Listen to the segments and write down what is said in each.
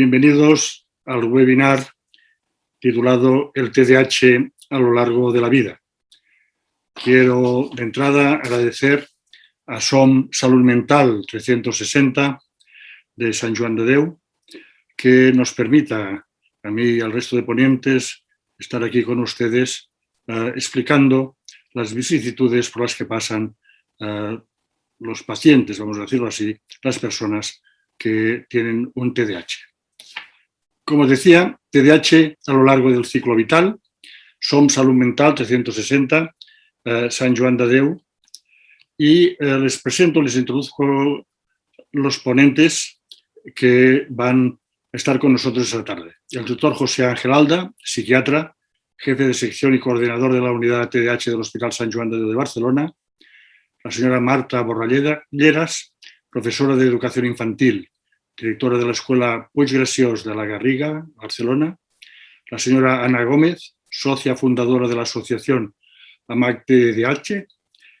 Bienvenidos al webinar titulado El TDAH a lo largo de la vida. Quiero de entrada agradecer a SOM Salud Mental 360 de San Juan de Deu que nos permita a mí y al resto de ponentes estar aquí con ustedes uh, explicando las vicisitudes por las que pasan uh, los pacientes, vamos a decirlo así, las personas que tienen un TDAH. Como decía, TDAH a lo largo del ciclo vital, SOM Salud Mental 360, eh, San Joan de Déu, y eh, les presento, les introduzco los ponentes que van a estar con nosotros esta tarde. El doctor José Ángel Alda, psiquiatra, jefe de sección y coordinador de la unidad TDAH del Hospital San Joan de Déu de Barcelona, la señora Marta Borralleras, profesora de educación infantil, directora de la Escuela Puig Graciós de la Garriga, Barcelona, la señora Ana Gómez, socia fundadora de la asociación AMAC TDAH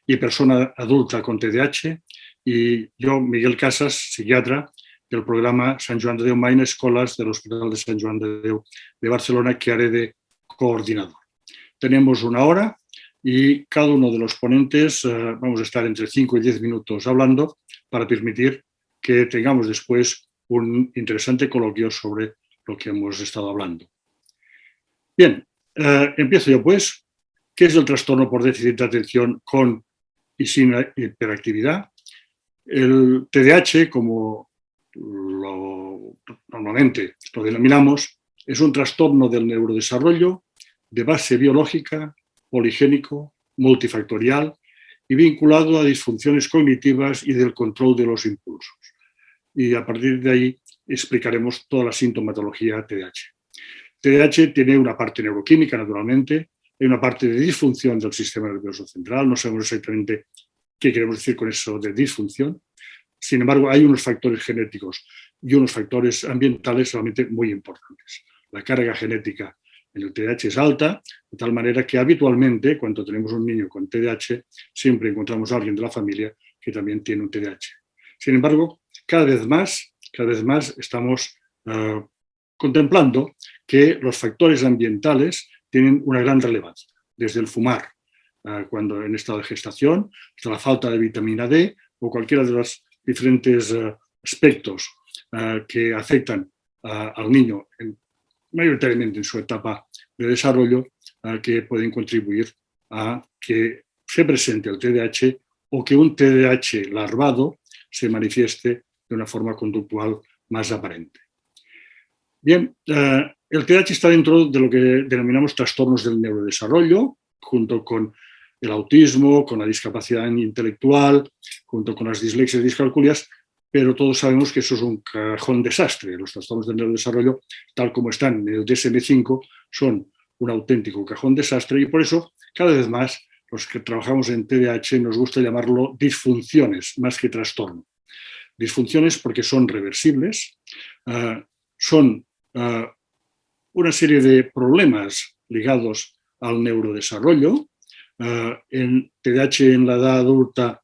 y persona adulta con TDAH, y yo, Miguel Casas, psiquiatra del programa San Joan de Déu Main Escolas del Hospital de San Joan de Déu de Barcelona, que haré de coordinador. Tenemos una hora y cada uno de los ponentes uh, vamos a estar entre 5 y 10 minutos hablando para permitir que tengamos después un interesante coloquio sobre lo que hemos estado hablando. Bien, uh, empiezo yo pues. ¿Qué es el trastorno por déficit de atención con y sin hiperactividad? El TDAH, como normalmente lo denominamos, es un trastorno del neurodesarrollo de base biológica poligénico, multifactorial y vinculado a disfunciones cognitivas y del control de los impulsos. Y a partir de ahí explicaremos toda la sintomatología TDAH. TDAH tiene una parte neuroquímica, naturalmente, hay una parte de disfunción del sistema nervioso central, no sabemos exactamente qué queremos decir con eso de disfunción. Sin embargo, hay unos factores genéticos y unos factores ambientales realmente muy importantes. La carga genética en el TDAH es alta, de tal manera que habitualmente cuando tenemos un niño con TDAH siempre encontramos a alguien de la familia que también tiene un TDAH. Sin embargo, cada vez más, cada vez más estamos uh, contemplando que los factores ambientales tienen una gran relevancia, desde el fumar, uh, cuando en estado de gestación, hasta la falta de vitamina D o cualquiera de los diferentes uh, aspectos que afectan al niño en mayoritariamente en su etapa de desarrollo, que pueden contribuir a que se presente el TDAH o que un TDAH larvado se manifieste de una forma conductual más aparente. Bien, eh, el TDAH está dentro de lo que denominamos trastornos del neurodesarrollo, junto con el autismo, con la discapacidad intelectual, junto con las dislexias y discalculias, pero todos sabemos que eso es un cajón desastre. Los trastornos del neurodesarrollo, tal como están en el DSM-5, son un auténtico cajón desastre y por eso cada vez más los que trabajamos en TDAH nos gusta llamarlo disfunciones más que trastorno. Disfunciones porque son reversibles, uh, son uh, una serie de problemas ligados al neurodesarrollo, Uh, en TDAH en la edad adulta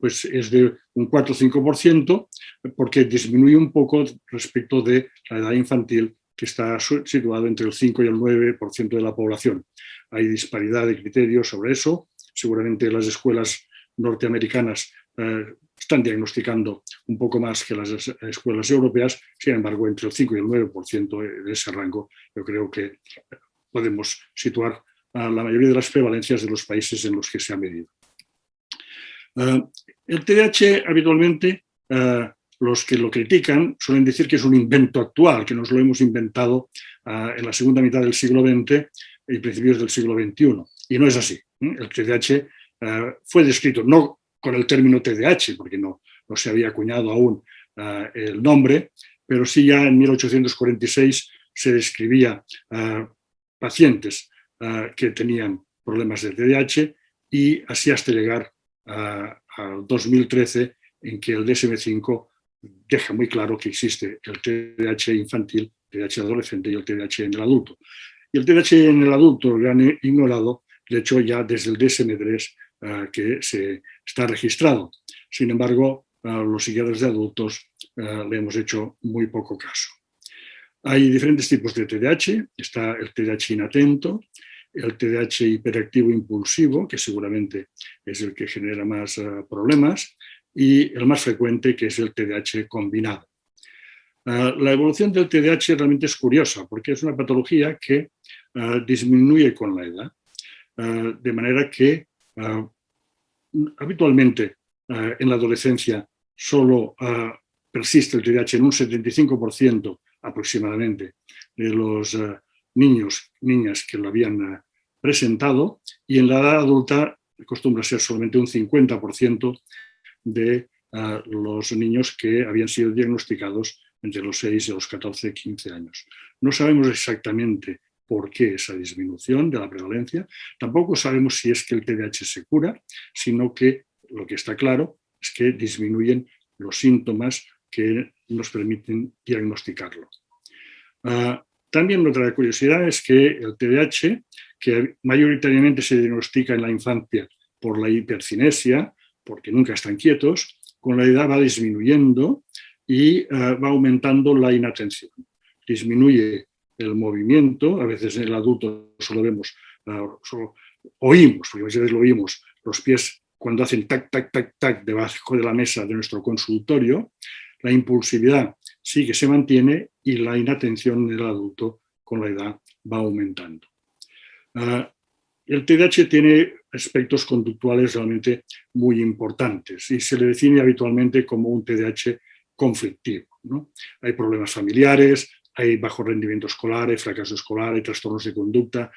pues es de un 4 o 5%, porque disminuye un poco respecto de la edad infantil, que está situado entre el 5 y el 9% de la población. Hay disparidad de criterios sobre eso. Seguramente las escuelas norteamericanas uh, están diagnosticando un poco más que las escuelas europeas, sin embargo, entre el 5 y el 9% de ese rango, yo creo que podemos situar a la mayoría de las prevalencias de los países en los que se ha medido. Uh, el TDAH habitualmente, uh, los que lo critican suelen decir que es un invento actual, que nos lo hemos inventado en la segunda mitad del siglo XX y principios del siglo XXI. Y no es así. El TDAH fue descrito no con el término TDAH, porque no, no se había acuñado aún el nombre, pero sí ya en 1846 se describía pacientes uh, que tenían problemas de TDAH y así hasta llegar al 2013 en que el DSM-5 deja muy claro que existe el TDAH infantil, TDAH adolescente y el TDAH en el adulto. Y el TDAH en el adulto, lo han ignorado, de hecho ya desde el DSM-3 uh, que se está registrado. Sin embargo, uh, los psiquiatras de adultos uh, le hemos hecho muy poco caso. Hay diferentes tipos de TDAH, está el TDAH inatento, el TDAH hiperactivo impulsivo, que seguramente es el que genera más eh, problemas, y el más frecuente, que es el TDAH combinado. Eh, la evolución del TDAH realmente es curiosa, porque es una patología que eh, disminuye con la edad, de manera que habitualmente en la adolescencia solo persiste el TDAH en un 75% aproximadamente de los niños, niñas que lo habían presentado y en la edad adulta acostumbra ser solamente un 50% de los niños que habían sido diagnosticados entre los 6 y los 14, 15 años. No sabemos exactamente por qué esa disminución de la prevalencia, tampoco sabemos si es que el TDAH se cura, sino que lo que está claro es que disminuyen los síntomas que nos permiten diagnosticarlo. Ah, también otra curiosidad es que el TDAH, que mayoritariamente se diagnostica en la infancia por la hipercinesia, porque nunca están quietos, con la edad va disminuyendo y eh, va aumentando la inatención. Disminuye el movimiento, a veces en el adulto solo vemos, eh, solo oímos, porque a veces lo oímos, los pies cuando hacen tac, tac, tac, tac debajo de la mesa de nuestro consultorio, la impulsividad sí que se mantiene y la inatención del adulto con la edad va aumentando. Ah, el TDAH tiene aspectos conductuales realmente muy importantes y se le define habitualmente como un TDAH conflictivo. Hay problemas familiares, hay bajo rendimiento escolar, hay fracaso escolar, hay trastornos de conducta,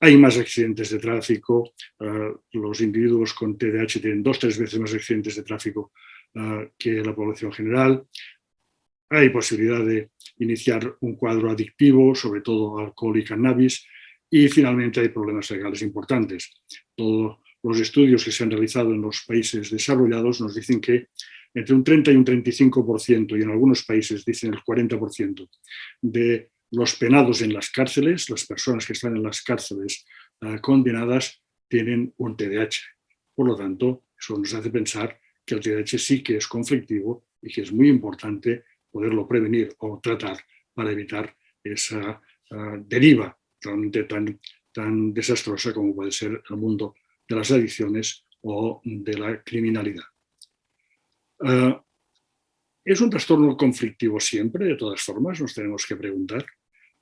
hay más accidentes de tráfico, ah, los individuos con TDAH tienen dos tres veces más accidentes de tráfico ah, que la población general, hay posibilidad de iniciar un cuadro adictivo, sobre todo alcohol y cannabis, y finalmente hay problemas legales importantes. Todos los estudios que se han realizado en los países desarrollados nos dicen que entre un 30 y un 35%, y en algunos países dicen el 40%, de los penados en las cárceles, las personas que están en las cárceles ah, condenadas, tienen un TDAH. Por lo tanto, eso nos hace pensar que el TDAH sí que es conflictivo y que es muy importante poderlo prevenir o tratar para evitar esa uh, deriva realmente tan, tan desastrosa como puede ser el mundo de las adicciones o de la criminalidad. Uh, ¿Es un trastorno conflictivo siempre, de todas formas? Nos tenemos que preguntar.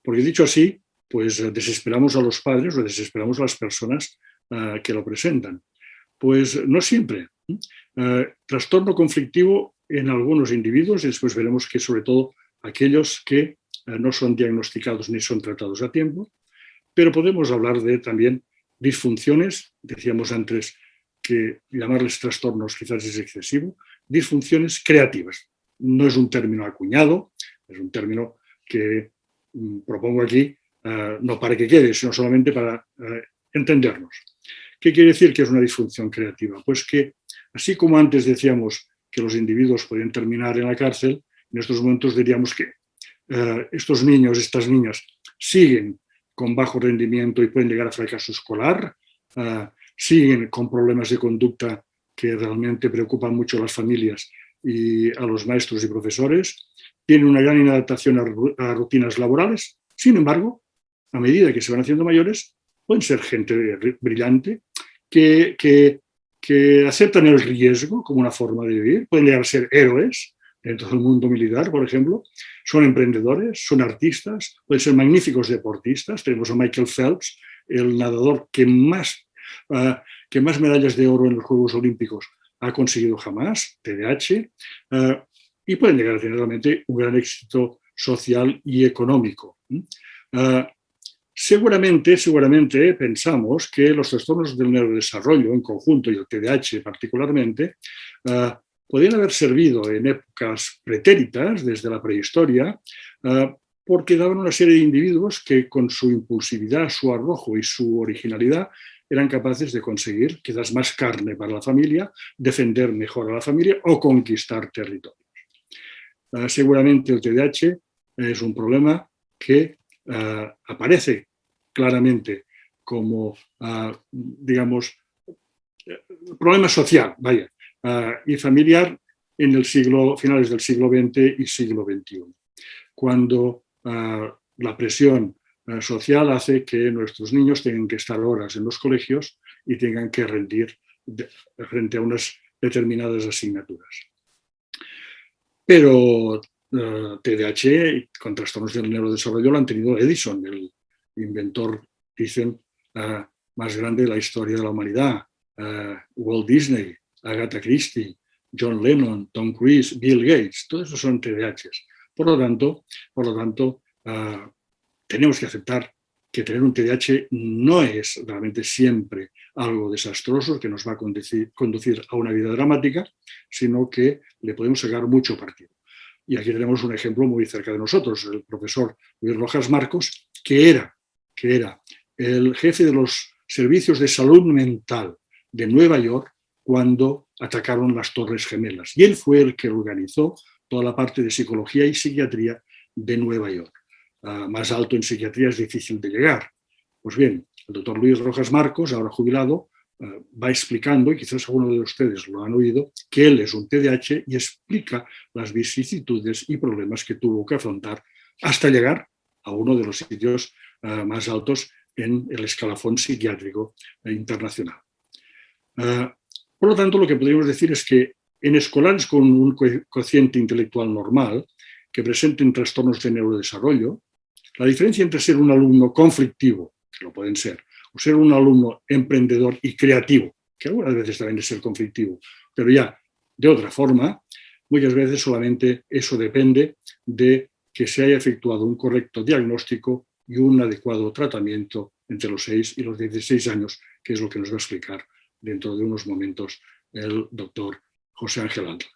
Porque dicho así, pues desesperamos a los padres o desesperamos a las personas uh, que lo presentan. Pues no siempre. Uh, trastorno conflictivo en algunos individuos y después veremos que sobre todo aquellos que eh, no son diagnosticados ni son tratados a tiempo, pero podemos hablar de también disfunciones, decíamos antes que llamarles trastornos quizás es excesivo, disfunciones creativas. No es un término acuñado, es un término que mm, propongo aquí eh, no para que quede, sino solamente para eh, entendernos. ¿Qué quiere decir que es una disfunción creativa? Pues que, así como antes decíamos que los individuos pueden terminar en la cárcel, en estos momentos diríamos que eh, estos niños, estas niñas, siguen con bajo rendimiento y pueden llegar a fracaso escolar, siguen con problemas de conducta que realmente preocupan mucho a las familias y a los maestros y profesores, tienen una gran inadaptación a, rutinas laborales, sin embargo, a medida que se van haciendo mayores, pueden ser gente brillante que, que que aceptan el riesgo como una forma de vivir, pueden llegar a ser héroes dentro del mundo militar, por ejemplo, son emprendedores, son artistas, pueden ser magníficos deportistas. Tenemos a Michael Phelps, el nadador que más, uh, que más medallas de oro en los Juegos Olímpicos ha conseguido jamás, TDAH, uh, y pueden llegar a tener realmente un gran éxito social y económico. Uh, Seguramente, seguramente pensamos que los trastornos del neurodesarrollo en conjunto y el TDAH particularmente uh, podrían haber servido en épocas pretéritas, desde la prehistoria, porque daban una serie de individuos que con su impulsividad, su arrojo y su originalidad eran capaces de conseguir quizás más carne para la familia, defender mejor a la familia o conquistar territorios. Uh, seguramente el TDAH es un problema que uh, aparece claramente como, uh, digamos, problema social, vaya, y familiar en el siglo, finales del siglo XX y siglo XXI, cuando la presión social hace que nuestros niños tengan que estar horas en los colegios y tengan que rendir frente a unas determinadas asignaturas. Pero TDAH con trastornos del neurodesarrollo lo han tenido Edison, el inventor, dicen, más grande de la historia de la humanidad, Walt Disney, Agatha Christie, John Lennon, Tom Cruise, Bill Gates, todos esos son TDAHs. Por lo tanto, por lo tanto ah, tenemos que aceptar que tener un TDAH no es realmente siempre algo desastroso que nos va a conducir, a una vida dramática, sino que le podemos sacar mucho partido. Y aquí tenemos un ejemplo muy cerca de nosotros, el profesor Luis Rojas Marcos, que era, que era el jefe de los servicios de salud mental de Nueva York cuando atacaron las Torres Gemelas. Y él fue el que organizó toda la parte de psicología y psiquiatría de Nueva York. Más alto en psiquiatría es difícil de llegar. Pues bien, el doctor Luis Rojas Marcos, ahora jubilado, ah, va explicando, y quizás alguno de ustedes lo han oído, que él es un TDAH y explica las vicisitudes y problemas que tuvo que afrontar hasta llegar a uno de los sitios ah, más altos en el escalafón psiquiátrico internacional. Por lo tanto, lo que podríamos decir es que en escolares con un cociente intelectual normal, que presenten trastornos de neurodesarrollo, la diferencia entre ser un alumno conflictivo, que lo pueden ser, o ser un alumno emprendedor y creativo, que algunas veces también es ser conflictivo, pero ya de otra forma, muchas veces solamente eso depende de que se haya efectuado un correcto diagnóstico y un adecuado tratamiento entre los 6 y los 16 años, que es lo que nos va a explicar dentro de unos momentos el doctor José Ángel Alda.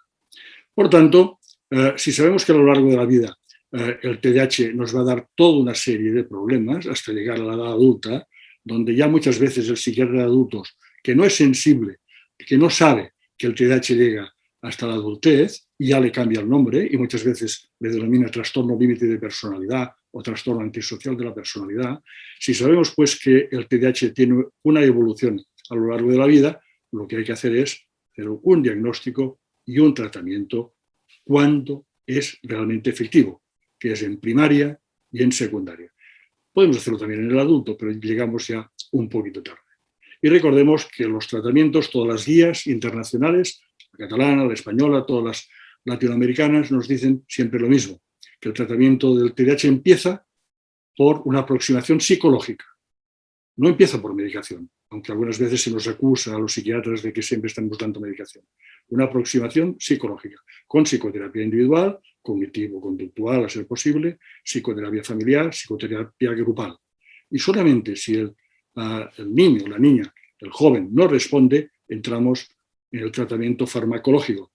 Por tanto, eh, si sabemos que a lo largo de la vida el TDAH nos va a dar toda una serie de problemas hasta llegar a la edad adulta, donde ya muchas veces el psiquiatra de adultos, que no es sensible, que no sabe que el TDAH llega hasta la adultez, ya le cambia el nombre y muchas veces le denomina trastorno límite de personalidad o trastorno antisocial de la personalidad. Si sabemos pues que el TDAH tiene una evolución a lo largo de la vida, lo que hay que hacer es hacer un diagnóstico y un tratamiento cuando es realmente efectivo, que es en primaria y en secundaria. Podemos hacerlo también en el adulto, pero llegamos ya un poquito tarde. Y recordemos que los tratamientos, todas las guías internacionales, la catalana, la española, todas las latinoamericanas, nos dicen siempre lo mismo, que el tratamiento del TDAH empieza por una aproximación psicológica. No empieza por medicación, aunque algunas veces se nos acusa a los psiquiatras de que siempre estamos dando medicación. Una aproximación psicológica, con psicoterapia individual, cognitivo-conductual a ser posible, psicoterapia familiar, psicoterapia grupal. Y solamente si el, uh, el niño, la niña, el joven no responde, entramos en el tratamiento farmacológico.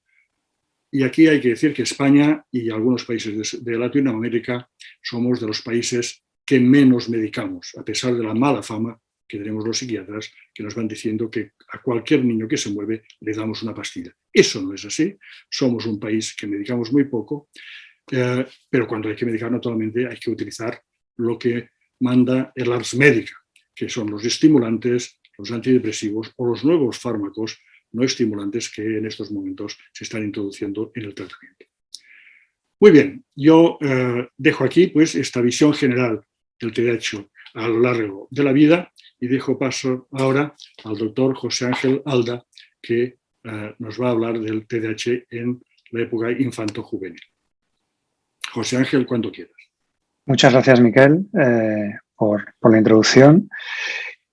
Y aquí hay que decir que España y algunos países de Latinoamérica somos de los países que menos medicamos, a pesar de la mala fama que tenemos los psiquiatras que nos van diciendo que a cualquier niño que se mueve le damos una pastilla. Eso no es así, somos un país que medicamos muy poco, eh, pero cuando hay que medicar naturalmente hay que utilizar lo que manda el Ars Médica, que son los estimulantes, los antidepresivos o los nuevos fármacos no estimulantes que en estos momentos se están introduciendo en el tratamiento. Muy bien, yo eh, dejo aquí pues esta visión general del TDAH a lo largo de la vida y dejo paso ahora al doctor José Ángel Alda, que eh, nos va a hablar del TDAH en la época infanto-juvenil. José Ángel, cuando quieras. Muchas gracias, Miquel, eh, por, la introducción.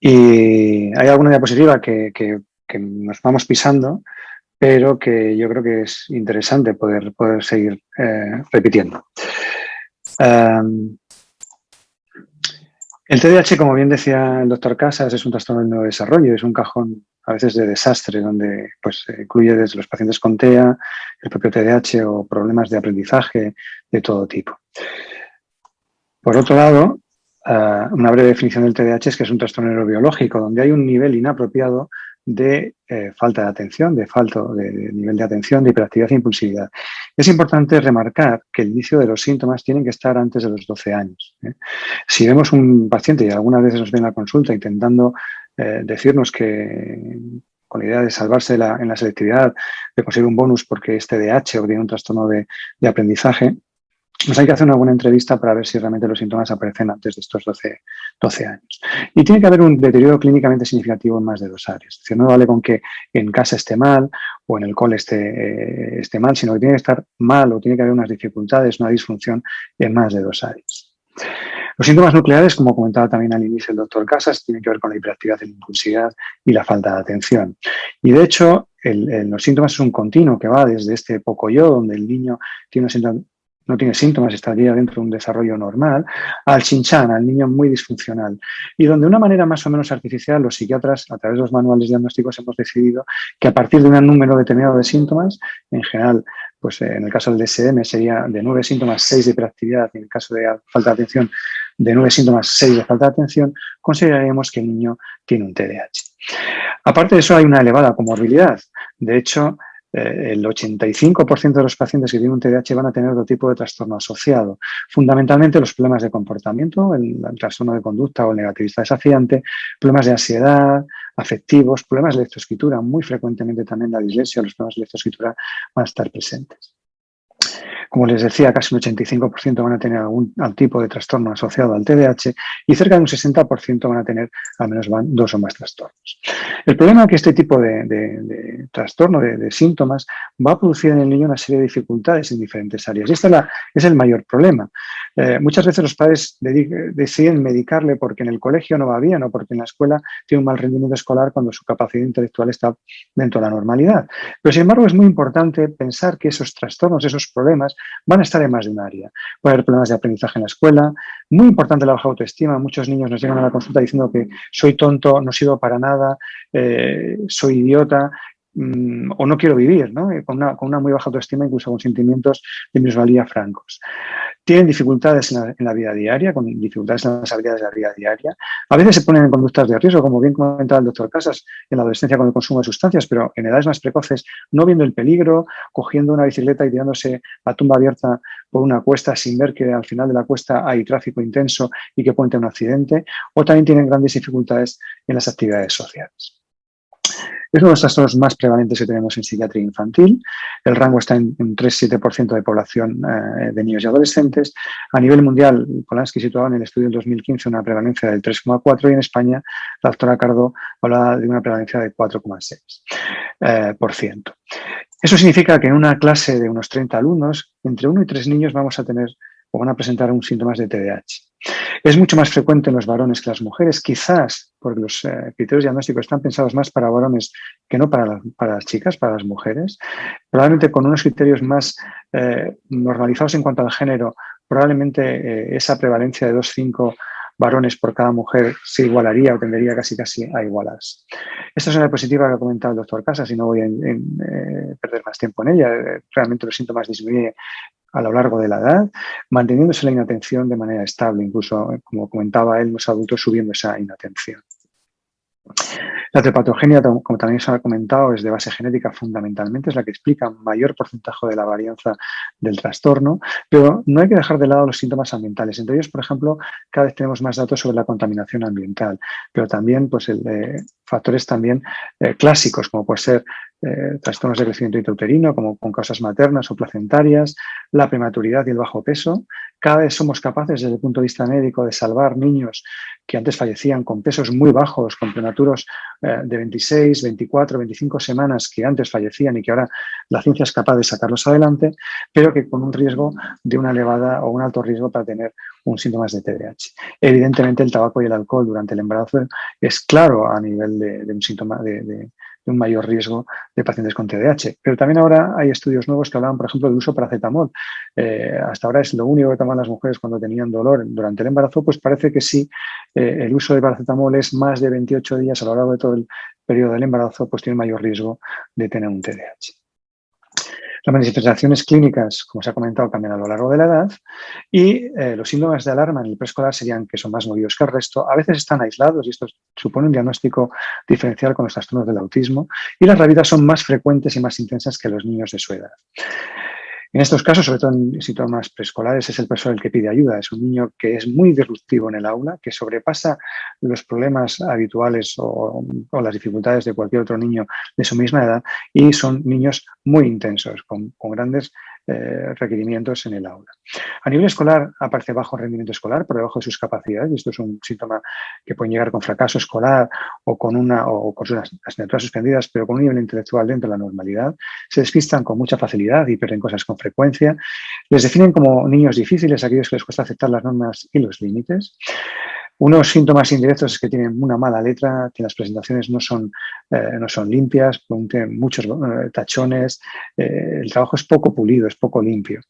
Y hay alguna diapositiva que, nos vamos pisando, pero que yo creo que es interesante poder, seguir eh, repitiendo. El TDAH, como bien decía el doctor Casas, es un trastorno de desarrollo, es un cajón a veces de desastre, donde pues, incluye desde los pacientes con TEA, el propio TDAH o problemas de aprendizaje de todo tipo. Por otro lado, ah, una breve definición del TDAH es que es un trastorno neurobiológico, donde hay un nivel inapropiado de eh, falta de atención, de falta de, nivel de atención, de hiperactividad e impulsividad. Es importante remarcar que el inicio de los síntomas tienen que estar antes de los 12 años. ¿eh? Si vemos un paciente y algunas veces nos ven a la consulta intentando eh, decirnos que con la idea de salvarse en la selectividad, de conseguir un bonus porque es TDAH o tiene un trastorno de, aprendizaje, pues hay que hacer una buena entrevista para ver si realmente los síntomas aparecen antes de estos 12, 12 años. Y tiene que haber un deterioro clínicamente significativo en más de dos áreas. Es decir, no vale con que en casa esté mal o en el cole esté, eh, esté mal, sino que tiene que estar mal o tiene que haber unas dificultades, una disfunción en más de dos áreas. Los síntomas nucleares, como comentaba también al inicio el doctor Casas, tienen que ver con la hiperactividad, la impulsividad y la falta de atención. Y de hecho, los síntomas es un continuo que va desde este poco yo, donde el niño tiene una no tiene síntomas, estaría dentro de un desarrollo normal, al chinchán, al niño muy disfuncional. Y donde de una manera más o menos artificial, los psiquiatras, a través de los manuales diagnósticos, hemos decidido que a partir de un número determinado de síntomas, en general, pues eh, en el caso del DSM sería de nueve síntomas, seis de hiperactividad, en el caso de falta de atención, de nueve síntomas, seis de falta de atención, consideraríamos que el niño tiene un TDAH. Aparte de eso, hay una elevada comorbilidad. De hecho, eh, el 85% de los pacientes que tienen un TDAH van a tener otro tipo de trastorno asociado. Fundamentalmente los problemas de comportamiento, el, trastorno de conducta o el negativista desafiante, problemas de ansiedad, afectivos, problemas de lectoescritura, muy frecuentemente también la dislexia, los problemas de lectoescritura van a estar presentes. Como les decía, casi un 85% van a tener algún tipo de trastorno asociado al TDAH y cerca de un 60% van a tener al menos dos o más trastornos. El problema es que este tipo de, trastorno, de, síntomas, va a producir en el niño una serie de dificultades en diferentes áreas. Y este es, el mayor problema. Eh, muchas veces los padres deciden medicarle porque en el colegio no va bien o porque en la escuela tiene un mal rendimiento escolar cuando su capacidad intelectual está dentro de la normalidad. Pero sin embargo es muy importante pensar que esos trastornos, esos problemas, van a estar en más de un área. Puede haber problemas de aprendizaje en la escuela, muy importante la baja autoestima, muchos niños nos llegan a la consulta diciendo que soy tonto, no sirvo para nada, eh, soy idiota, mm, o no quiero vivir, ¿no? Eh, con, una, con, una, muy baja autoestima, incluso con sentimientos de minusvalía francos tienen dificultades en la, vida diaria, con dificultades en las habilidades de la vida diaria. A veces se ponen en conductas de riesgo, como bien comentaba el doctor Casas, en la adolescencia con el consumo de sustancias, pero en edades más precoces, no viendo el peligro, cogiendo una bicicleta y tirándose a tumba abierta por una cuesta sin ver que al final de la cuesta hay tráfico intenso y que puede tener un accidente, o también tienen grandes dificultades en las actividades sociales. Es uno de los trastornos más prevalentes que tenemos en psiquiatría infantil. El rango está en, un 3-7% de población eh, de niños y adolescentes. A nivel mundial, Polanski situaba en el estudio del 2015 una prevalencia del 3,4% y en España la doctora Cardo hablaba de una prevalencia del 4,6%. Eh, Eso significa que en una clase de unos 30 alumnos, entre uno y tres niños vamos a tener o van a presentar un síntomas de TDAH. Es mucho más frecuente en los varones que las mujeres, quizás porque los eh, criterios diagnósticos están pensados más para varones que no para, para, las chicas, para las mujeres. Probablemente con unos criterios más eh, normalizados en cuanto al género, probablemente eh, esa prevalencia de 2,5 varones por cada mujer se igualaría o tendería casi casi a igualarse. Esta es una diapositiva que ha comentado el doctor Casas y no voy a perder más tiempo en ella. Realmente los síntomas disminuyen a lo largo de la edad, manteniéndose la inatención de manera estable, incluso, eh, como comentaba él, los adultos subiendo esa inatención. La trepatogenia, como también se ha comentado, es de base genética fundamentalmente, es la que explica mayor porcentaje de la varianza del trastorno, pero no hay que dejar de lado los síntomas ambientales. Entre ellos, por ejemplo, cada vez tenemos más datos sobre la contaminación ambiental, pero también pues, el, eh, factores también eh, clásicos, como puede ser eh, trastornos de crecimiento intrauterino, como con causas maternas o placentarias, la prematuridad y el bajo peso. Cada vez somos capaces, desde el punto de vista médico, de salvar niños que antes fallecían con pesos muy bajos, con prematuros eh, de 26, 24, 25 semanas que antes fallecían y que ahora la ciencia es capaz de sacarlos adelante, pero que con un riesgo de una elevada o un alto riesgo para tener un síntomas de TDAH. Evidentemente el tabaco y el alcohol durante el embarazo es claro a nivel de, un síntoma de, un mayor riesgo de pacientes con TDAH. Pero también ahora hay estudios nuevos que hablan, por ejemplo, del uso paracetamol. Eh, hasta ahora es lo único que toman las mujeres cuando tenían dolor durante el embarazo, pues parece que sí, eh, el uso de paracetamol es más de 28 días a lo largo de todo el periodo del embarazo, pues tiene mayor riesgo de tener un TDAH. Las manifestaciones clínicas, como se ha comentado, cambian a lo largo de la edad y eh, los síntomas de alarma en el preescolar serían que son más movidos que el resto. A veces están aislados y esto supone un diagnóstico diferencial con los trastornos del autismo y las rabidas son más frecuentes y más intensas que los niños de su edad. En estos casos, sobre todo en síntomas preescolares, es el profesor el que pide ayuda. Es un niño que es muy disruptivo en el aula, que sobrepasa los problemas habituales o, las dificultades de cualquier otro niño de su misma edad y son niños muy intensos, con, grandes eh, requerimientos en el aula. A nivel escolar aparece bajo rendimiento escolar, por debajo de sus capacidades, y esto es un síntoma que puede llegar con fracaso escolar o con, una, o con sus asignaturas suspendidas, pero con un nivel intelectual dentro de la normalidad. Se despistan con mucha facilidad y pierden cosas con frecuencia. Les definen como niños difíciles, aquellos que les cuesta aceptar las normas y los límites. Unos síntomas indirectos es que tienen una mala letra, que las presentaciones no son, eh, no son limpias, tienen muchos eh, tachones, eh, el trabajo es poco pulido, es poco limpio.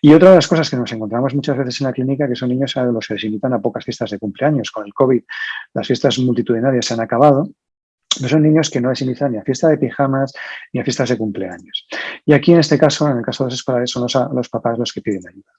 Y otra de las cosas que nos encontramos muchas veces en la clínica que son niños a los que les invitan a pocas fiestas de cumpleaños. Con el COVID las fiestas multitudinarias se han acabado, son niños que no les invitan ni a fiesta de pijamas ni a fiestas de cumpleaños. Y aquí en este caso, en el caso de los escolares, son los, los papás los que piden ayuda.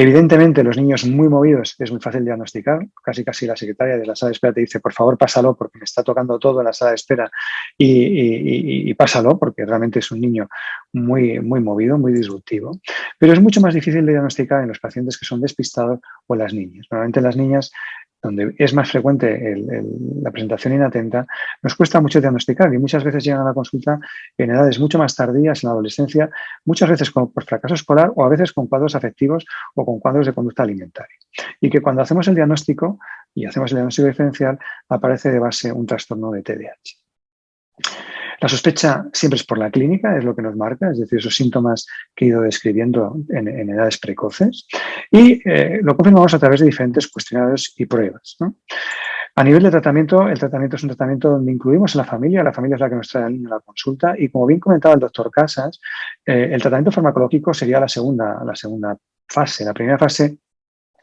Evidentemente, los niños muy movidos es muy fácil diagnosticar. Casi casi la secretaria de la sala de espera te dice, por favor, pásalo porque me está tocando todo en la sala de espera y, pásalo porque realmente es un niño muy, muy movido, muy disruptivo. Pero es mucho más difícil de diagnosticar en los pacientes que son despistados o en las niñas. Normalmente las niñas donde es más frecuente la presentación inatenta, nos cuesta mucho diagnosticar y muchas veces llegan a la consulta en edades mucho más tardías, en la adolescencia, muchas veces por fracaso escolar o a veces con cuadros afectivos o con cuadros de conducta alimentaria. Y que cuando hacemos el diagnóstico y hacemos el diagnóstico diferencial, aparece de base un trastorno de TDAH. La sospecha siempre es por la clínica, es lo que nos marca, es decir, esos síntomas que he ido describiendo en, edades precoces y eh, lo confirmamos a través de diferentes cuestionarios y pruebas. A nivel de tratamiento, el tratamiento es un tratamiento donde incluimos a la familia, la familia es la que nos trae al niño a la consulta y como bien comentaba el doctor Casas, eh, el tratamiento farmacológico sería la segunda, la segunda fase. La primera fase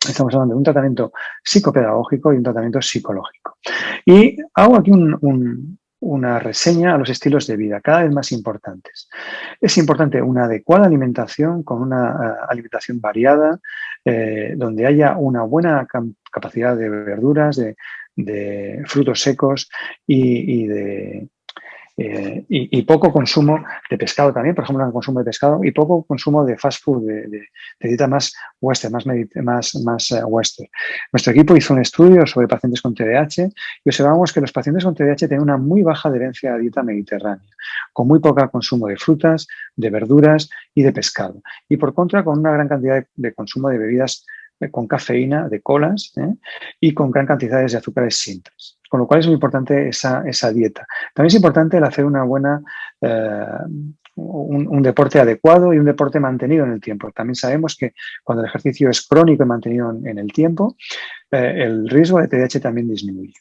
estamos hablando de un tratamiento psicopedagógico y un tratamiento psicológico. Y hago aquí un, una reseña a los estilos de vida, cada vez más importantes. Es importante una adecuada alimentación con una eh, alimentación variada, eh, donde haya una buena capacidad de verduras, de, frutos secos y de, eh, y, poco consumo de pescado también, por ejemplo, el consumo de pescado y poco consumo de fast food, de, dieta más western, más, más, más eh, western. Nuestro equipo hizo un estudio sobre pacientes con TDAH y observamos que los pacientes con TDAH tienen una muy baja adherencia a dieta mediterránea, con muy poco consumo de frutas, de verduras y de pescado. Y por contra, con una gran cantidad de, consumo de bebidas con cafeína, de colas y con gran cantidades de azúcares simples. Con lo cual es muy importante esa, dieta. También es importante el hacer una buena, eh, un, deporte adecuado y un deporte mantenido en el tiempo. También sabemos que cuando el ejercicio es crónico y mantenido en, el tiempo, eh, el riesgo de TDAH también disminuye.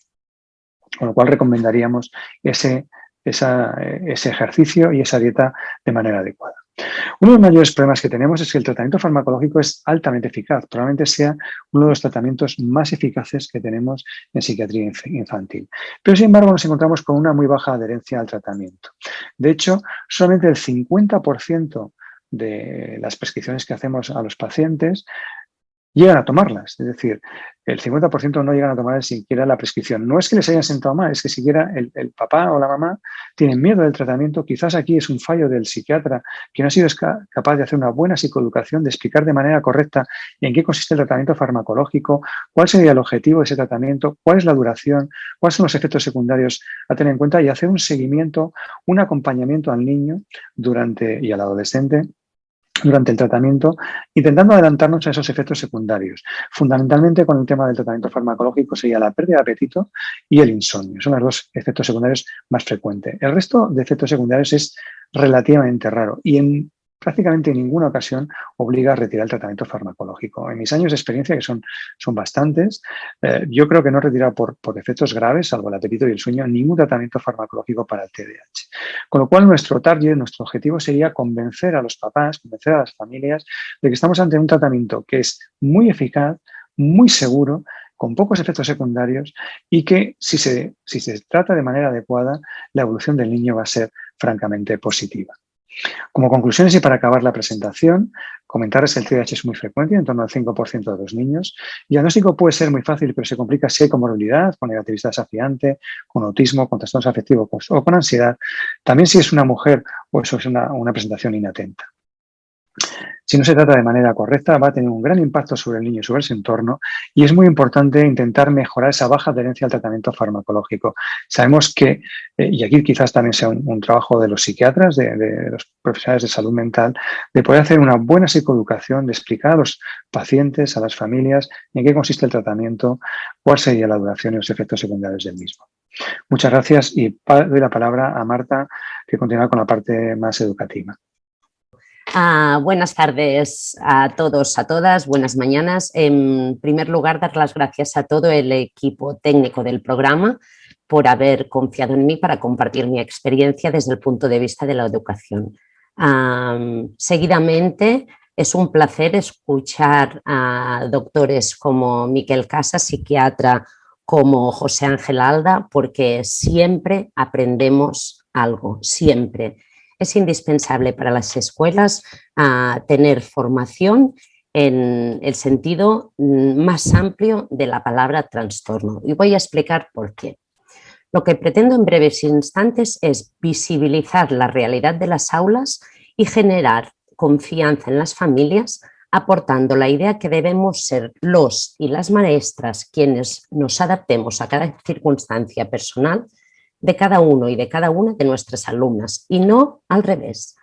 Con lo cual recomendaríamos ese, ese ejercicio y esa dieta de manera adecuada. Uno de los mayores problemas que tenemos es que el tratamiento farmacológico es altamente eficaz. Probablemente sea uno de los tratamientos más eficaces que tenemos en psiquiatría infantil. Pero, sin embargo, nos encontramos con una muy baja adherencia al tratamiento. De hecho, solamente el 50% de las prescripciones que hacemos a los pacientes llegan a tomarlas. Es decir, el 50% no llegan a tomar siquiera la prescripción. No es que les hayan sentado mal, es que siquiera el, papá o la mamá tienen miedo del tratamiento. Quizás aquí es un fallo del psiquiatra que no ha sido capaz de hacer una buena psicoeducación, de explicar de manera correcta en qué consiste el tratamiento farmacológico, cuál sería el objetivo de ese tratamiento, cuál es la duración, cuáles son los efectos secundarios a tener en cuenta y hacer un seguimiento, un acompañamiento al niño durante y al adolescente durante el tratamiento, intentando adelantarnos a esos efectos secundarios. Fundamentalmente con el tema del tratamiento farmacológico sería la pérdida de apetito y el insomnio. Son los dos efectos secundarios más frecuentes. El resto de efectos secundarios es relativamente raro y en prácticamente en ninguna ocasión obliga a retirar el tratamiento farmacológico. En mis años de experiencia, que son, son bastantes, eh, yo creo que no retira por, por efectos graves, salvo el apetito y el sueño, ningún tratamiento farmacológico para el TDAH. Con lo cual, nuestro target, nuestro objetivo sería convencer a los papás, convencer a las familias de que estamos ante un tratamiento que es muy eficaz, muy seguro, con pocos efectos secundarios y que si se, si se trata de manera adecuada, la evolución del niño va a ser francamente positiva. Como conclusiones y para acabar la presentación, comentarles que el TDAH es muy frecuente, en torno al 5% de los niños. El diagnóstico puede ser muy fácil, pero se complica si hay comorbilidad, con negatividad desafiante, con autismo, con trastornos afectivos o con ansiedad. También si es una mujer o eso es una, una presentación inatenta. Si no se trata de manera correcta, va a tener un gran impacto sobre el niño y sobre su entorno y es muy importante intentar mejorar esa baja adherencia al tratamiento farmacológico. Sabemos que, eh, y aquí quizás también sea un, trabajo de los psiquiatras, de, los profesionales de salud mental, de poder hacer una buena psicoeducación, de explicar a los pacientes, a las familias, en qué consiste el tratamiento, cuál sería la duración y los efectos secundarios del mismo. Muchas gracias y doy la palabra a Marta, que continúa con la parte más educativa. Ah, buenas tardes a todos, a todas, buenas mañanas. En primer lugar, dar las gracias a todo el equipo técnico del programa por haber confiado en mí para compartir mi experiencia desde el punto de vista de la educación. seguidamente, es un placer escuchar a doctores como Miquel Casa, psiquiatra, como José Ángel Alda, porque siempre aprendemos algo, siempre es indispensable para las escuelas ah, tener formación en el sentido mm, más amplio de la palabra trastorno. Y voy a explicar por qué. Lo que pretendo en breves instantes es visibilizar la realidad de las aulas y generar confianza en las familias, aportando la idea que debemos ser los y las maestras quienes nos adaptemos a cada circunstancia personal de cada uno y de cada una de nuestras alumnas y no al revés.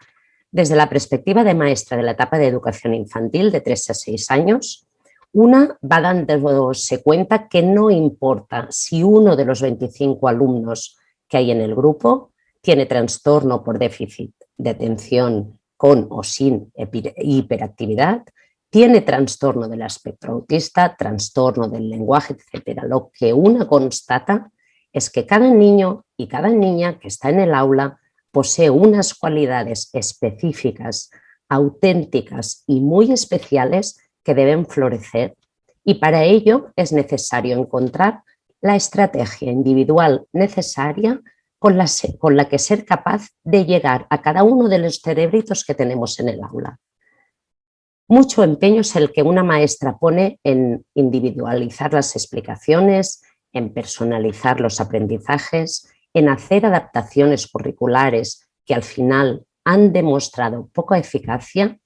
Desde la perspectiva de maestra de la etapa de educación infantil de 3 a 6 años, una va dándose cuenta que no importa si uno de los 25 alumnos que hay en el grupo tiene trastorno por déficit de atención con o sin hiperactividad, tiene trastorno del espectro autista, trastorno del lenguaje, etcétera. Lo que una constata es que cada niño y cada niña que está en el aula posee unas cualidades específicas, auténticas y muy especiales que deben florecer y para ello es necesario encontrar la estrategia individual necesaria con la, que ser capaz de llegar a cada uno de los cerebritos que tenemos en el aula. Mucho empeño es el que una maestra pone en individualizar las explicaciones, en personalizar los aprendizajes, en hacer adaptaciones curriculares que al final han demostrado poca eficacia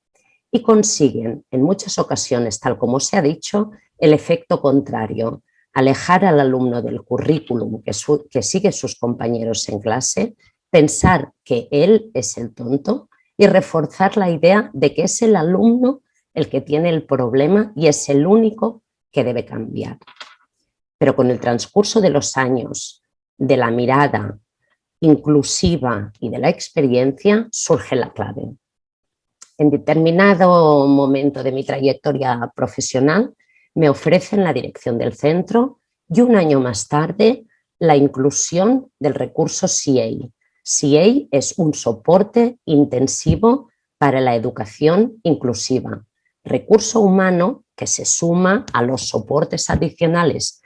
y consiguen en muchas ocasiones, tal como se ha dicho, el efecto contrario, alejar al alumno del currículum que, que sigue sus compañeros en clase, pensar que él es el tonto y reforzar la idea de que es el alumno el que tiene el problema y es el único que debe cambiar pero con el transcurso de los años, de la mirada inclusiva y de la experiencia, surge la clave. En determinado momento de mi trayectoria profesional, me ofrecen la dirección del centro y un año más tarde la inclusión del recurso CA. CA es un soporte intensivo para la educación inclusiva, recurso humano que se suma a los soportes adicionales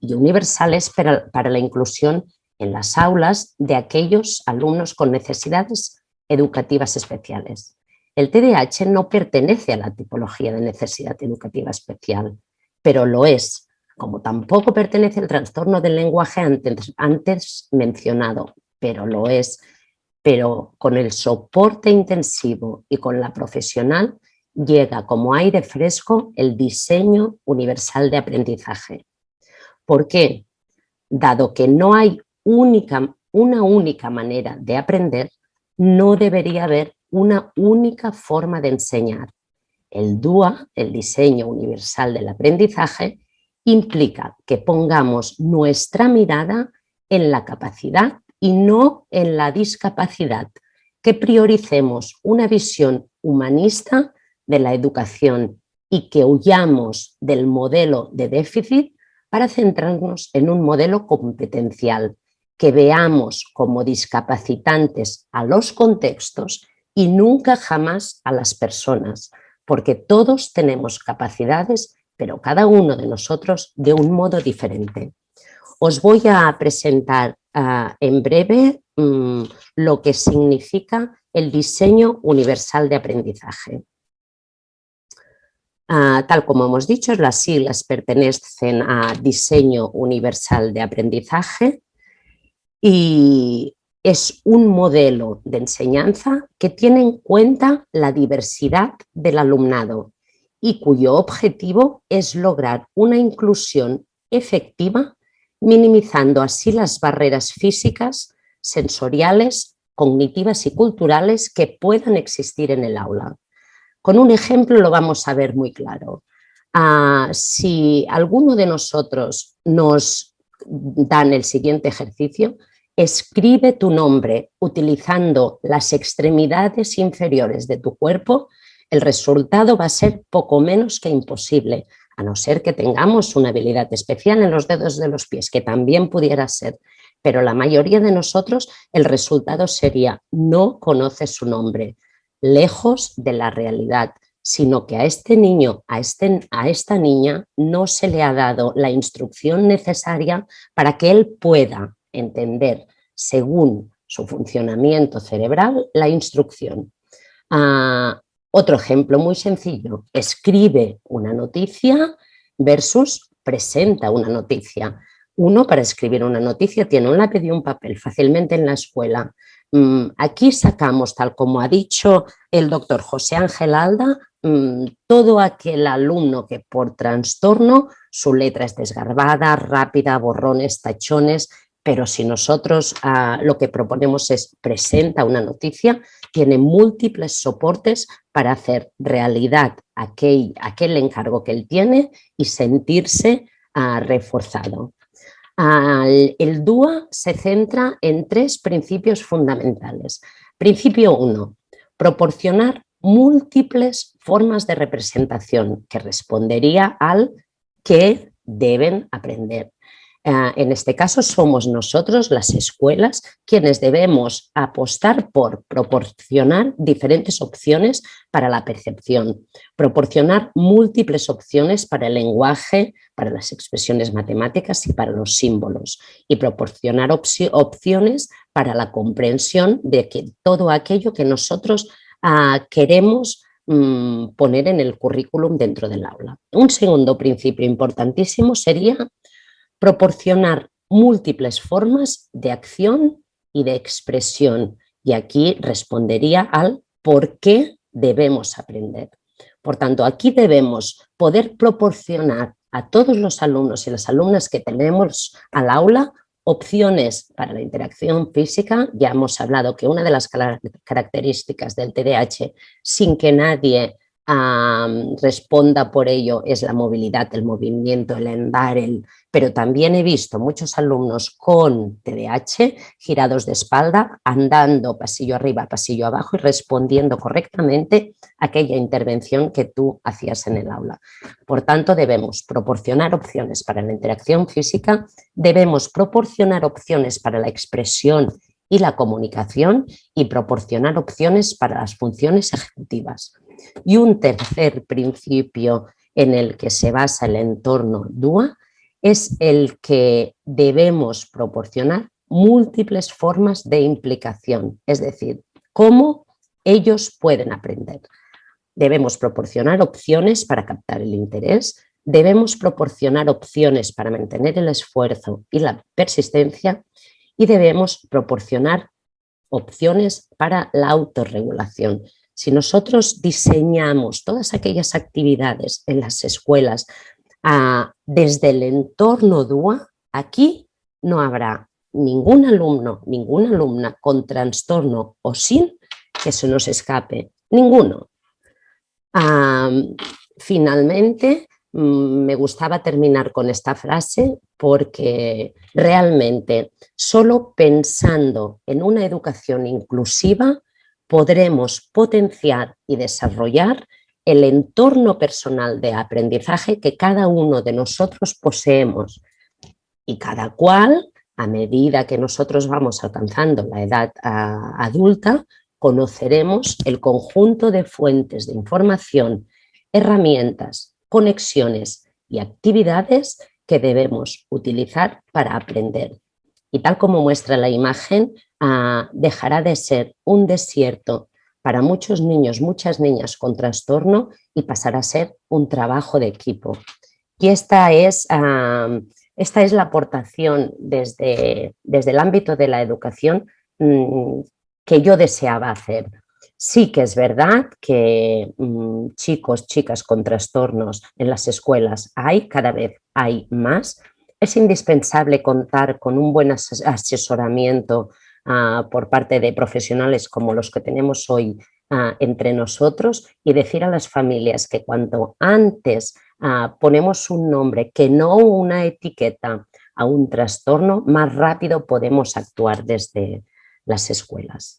y universales para, la inclusión en las aulas de aquellos alumnos con necesidades educativas especiales. El TDAH no pertenece a la tipología de necesidad educativa especial, pero lo es, como tampoco pertenece al trastorno del lenguaje antes mencionado, pero lo es. Pero con el soporte intensivo y con la profesional llega como aire fresco el diseño universal de aprendizaje, ¿Por qué? Dado que no hay una única manera de aprender, no debería haber una única forma de enseñar. El DUA, el diseño universal del aprendizaje, implica que pongamos nuestra mirada en la capacidad y no en la discapacidad, que prioricemos una visión humanista de la educación y que huyamos del modelo de déficit para centrarnos en un modelo competencial, que veamos como discapacitantes a los contextos y nunca jamás a las personas, porque todos tenemos capacidades, pero cada uno de nosotros de un modo diferente. Os voy a presentar ah, en breve mm, lo que significa el diseño universal de aprendizaje. Ah, tal como hemos dicho, las siglas pertenecen a Diseño Universal de Aprendizaje y es un modelo de enseñanza que tiene en cuenta la diversidad del alumnado y cuyo objetivo es lograr una inclusión efectiva, minimizando así las barreras físicas, sensoriales, cognitivas y culturales que puedan existir en el aula. Con un ejemplo lo vamos a ver muy claro. Ah, si alguno de nosotros nos dan el siguiente ejercicio, escribe tu nombre utilizando las extremidades inferiores de tu cuerpo, el resultado va a ser poco menos que imposible, a no ser que tengamos una habilidad especial en los dedos de los pies, que también pudiera ser. Pero la mayoría de nosotros el resultado sería no conoce su nombre, lejos de la realidad sino que a este niño, a, este, a esta niña, no se le ha dado la instrucción necesaria para que él pueda entender, según su funcionamiento cerebral, la instrucción. Ah, otro ejemplo muy sencillo, escribe una noticia versus presenta una noticia. Uno para escribir una noticia tiene un lápiz y un papel fácilmente en la escuela. Mm, aquí sacamos, tal como ha dicho el doctor José Ángel Alda, mm, todo aquel alumno que por trastorno su letra es desgarbada, rápida, borrones, tachones, pero si nosotros ah, lo que proponemos es presenta una noticia, tiene múltiples soportes para hacer realidad aquel, aquel encargo que él tiene y sentirse ah, reforzado el DUA se centra en tres principios fundamentales. Principio 1, proporcionar múltiples formas de representación que respondería al que deben aprender. Ah, en este caso somos nosotros, las escuelas, quienes debemos apostar por proporcionar diferentes opciones para la percepción, proporcionar múltiples opciones para el lenguaje, para las expresiones matemáticas y para los símbolos y proporcionar opciones para la comprensión de que todo aquello que nosotros ah, queremos mm, poner en el currículum dentro del aula. Un segundo principio importantísimo sería proporcionar múltiples formas de acción y de expresión. Y aquí respondería al por qué debemos aprender. Por tanto, aquí debemos poder proporcionar a todos los alumnos y las alumnas que tenemos al aula opciones para la interacción física. Ya hemos hablado que una de las características del TDAH, sin que nadie responda por ello es la movilidad, el movimiento, el andar, el, pero también he visto muchos alumnos con TDAH girados de espalda, andando pasillo arriba, pasillo abajo y respondiendo correctamente a aquella intervención que tú hacías en el aula. Por tanto, debemos proporcionar opciones para la interacción física, debemos proporcionar opciones para la expresión y la comunicación y proporcionar opciones para las funciones ejecutivas. Y un tercer principio en el que se basa el entorno DUA es el que debemos proporcionar múltiples formas de implicación, es decir, cómo ellos pueden aprender. Debemos proporcionar opciones para captar el interés, debemos proporcionar opciones para mantener el esfuerzo y la persistencia y debemos proporcionar opciones para la autorregulación, si nosotros diseñamos todas aquellas actividades en las escuelas ah, desde el entorno DUA, aquí no habrá ningún alumno, ninguna alumna con trastorno o sin que se nos escape, ninguno. finalmente, mm, me gustaba terminar con esta frase porque realmente solo pensando en una educación inclusiva podremos potenciar y desarrollar el entorno personal de aprendizaje que cada uno de nosotros poseemos y cada cual, a medida que nosotros vamos alcanzando la edad ah, adulta, conoceremos el conjunto de fuentes de información, herramientas, conexiones y actividades que debemos utilizar para aprender. Y tal como muestra la imagen, dejará de ser un desierto para muchos niños, muchas niñas con trastorno y pasará a ser un trabajo de equipo. Y esta es, esta es la aportación desde, desde el ámbito de la educación mm, que yo deseaba hacer. Sí que es verdad que mm, chicos, chicas con trastornos en las escuelas hay, cada vez hay más. Es indispensable contar con un buen asesoramiento ah, por parte de profesionales como los que tenemos hoy ah, entre nosotros y decir a las familias que cuanto antes ah, ponemos un nombre que no una etiqueta a un trastorno, más rápido podemos actuar desde las escuelas.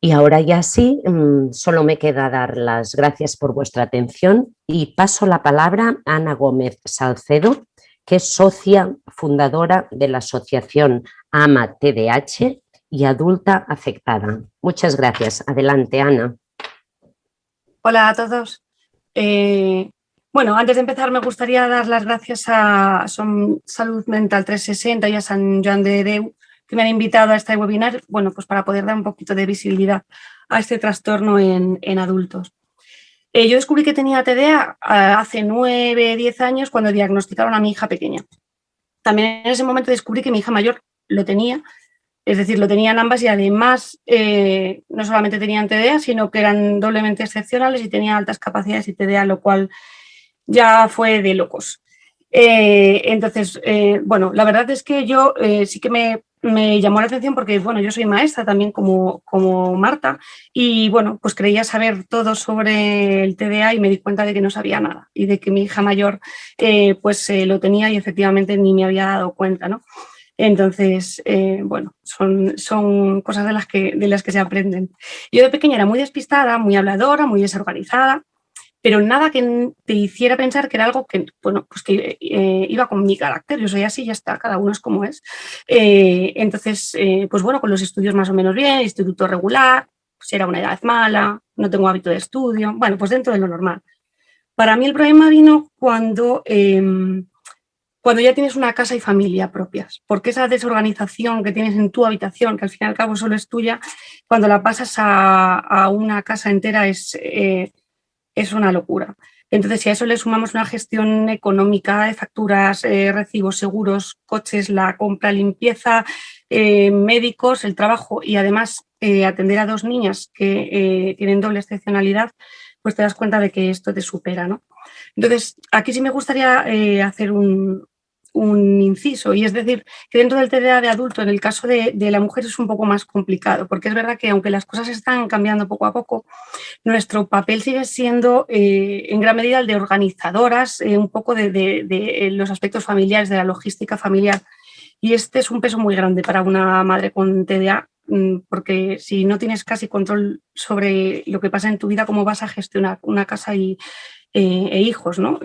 Y ahora ya sí, mm, solo me queda dar las gracias por vuestra atención y paso la palabra a Ana Gómez Salcedo, que es socia fundadora de la asociación AMA TDH y adulta afectada. Muchas gracias. Adelante, Ana. Hola a todos. Eh, bueno, antes de empezar me gustaría dar las gracias a Salud Mental 360 y a San Joan de Deu que me han invitado a este webinar, bueno, pues para poder dar un poquito de visibilidad a este trastorno en, adultos. Eh, yo descubrí que tenía TDA ah, hace nueve, diez años cuando diagnosticaron a mi hija pequeña. También en ese momento descubrí que mi hija mayor lo tenía, es decir, lo tenían ambas y además eh, no solamente tenían TDA, sino que eran doblemente excepcionales y tenían altas capacidades y TDA, lo cual ya fue de locos. Eh, entonces, bueno, la verdad es que yo sí que me me llamó la atención porque, bueno, yo soy maestra también como, como Marta y, bueno, pues creía saber todo sobre el TDA y me di cuenta de que no sabía nada y de que mi hija mayor eh, pues eh, lo tenía y efectivamente ni me había dado cuenta, ¿no? Entonces, eh, bueno, son, son cosas de las, que, de las que se aprenden. Yo de pequeña era muy despistada, muy habladora, muy desorganizada pero nada que te hiciera pensar que era algo que, bueno, pues que eh, iba con mi carácter, yo soy así, ya está, cada uno es como es. Eh, entonces, pues bueno, con los estudios más o menos bien, instituto regular, pues era una edad mala, no tengo hábito de estudio, bueno, pues dentro de lo normal. Para mí el problema vino cuando, em, cuando ya tienes una casa y familia propias, porque esa desorganización que tienes en tu habitación, que al fin y al cabo solo es tuya, cuando la pasas a, una casa entera es es una locura. Entonces, si a eso le sumamos una gestión económica de facturas, eh, recibos, seguros, coches, la compra, limpieza, eh, médicos, el trabajo y además eh, atender a dos niñas que tienen doble excepcionalidad, pues te das cuenta de que esto te supera. ¿no? Entonces, aquí sí me gustaría hacer un, un inciso, y es decir, que dentro del TDA de adulto, en el caso de, la mujer es un poco más complicado, porque es verdad que aunque las cosas están cambiando poco a poco, nuestro papel sigue siendo eh, en gran medida el de organizadoras, eh, un poco de, de, los aspectos familiares, de la logística familiar, y este es un peso muy grande para una madre con TDA, mm, porque si no tienes casi control sobre lo que pasa en tu vida, cómo vas a gestionar una casa y, eh, e hijos, ¿no?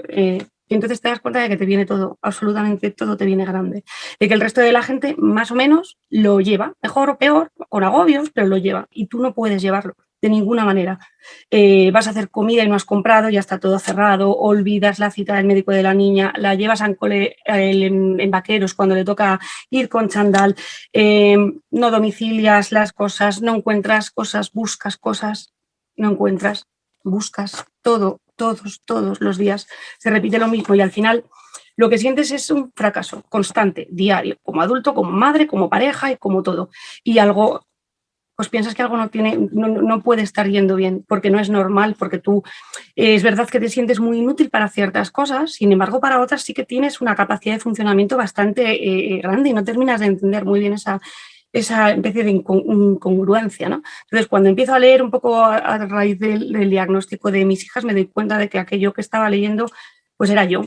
Y entonces te das cuenta de que te viene todo, absolutamente todo te viene grande. De que el resto de la gente más o menos lo lleva, mejor o peor, con agobios, pero lo lleva. Y tú no puedes llevarlo de ninguna manera. Eh, vas a hacer comida y no has comprado, ya está todo cerrado, olvidas la cita del médico de la niña, la llevas en, vaqueros cuando le toca ir con chandal, eh, no domicilias las cosas, no encuentras cosas, buscas cosas, no encuentras, buscas todo, todos, todos los días se repite lo mismo y al final lo que sientes es un fracaso constante, diario, como adulto, como madre, como pareja y como todo. Y algo, pues piensas que algo no, tiene, no, puede estar yendo bien, porque no es normal, porque tú eh, es verdad que te sientes muy inútil para ciertas cosas, sin embargo para otras sí que tienes una capacidad de funcionamiento bastante eh, grande y no terminas de entender muy bien esa, esa especie de incongruencia. ¿no? Entonces, cuando empiezo a leer un poco a, raíz del, diagnóstico de mis hijas, me doy cuenta de que aquello que estaba leyendo pues era yo.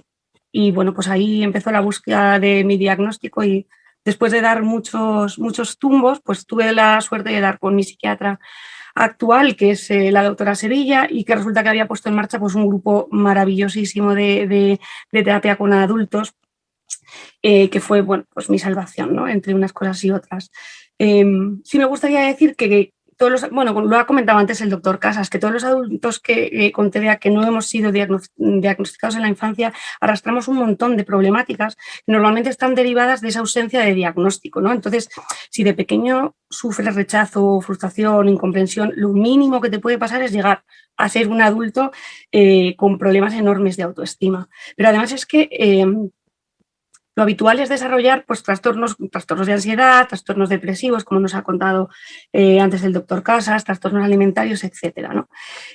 Y bueno, pues ahí empezó la búsqueda de mi diagnóstico y después de dar muchos, muchos tumbos, pues tuve la suerte de dar con mi psiquiatra actual, que es eh, la doctora Sevilla, y que resulta que había puesto en marcha pues, un grupo maravillosísimo de terapia con adultos eh, que fue bueno, pues mi salvación, ¿no? entre unas cosas y otras. Em, sí me gustaría decir que, todos los, bueno, lo ha comentado antes el doctor Casas, que todos los adultos que eh, con TDA que no hemos sido diagnosticados en la infancia arrastramos un montón de problemáticas que normalmente están derivadas de esa ausencia de diagnóstico. ¿no? Entonces, si de pequeño sufres rechazo, frustración, incomprensión, lo mínimo que te puede pasar es llegar a ser un adulto eh, con problemas enormes de autoestima. Pero además es que em, lo habitual es desarrollar pues, trastornos, trastornos de ansiedad, trastornos depresivos, como nos ha contado eh, antes el doctor Casas, trastornos alimentarios, etc. ¿no?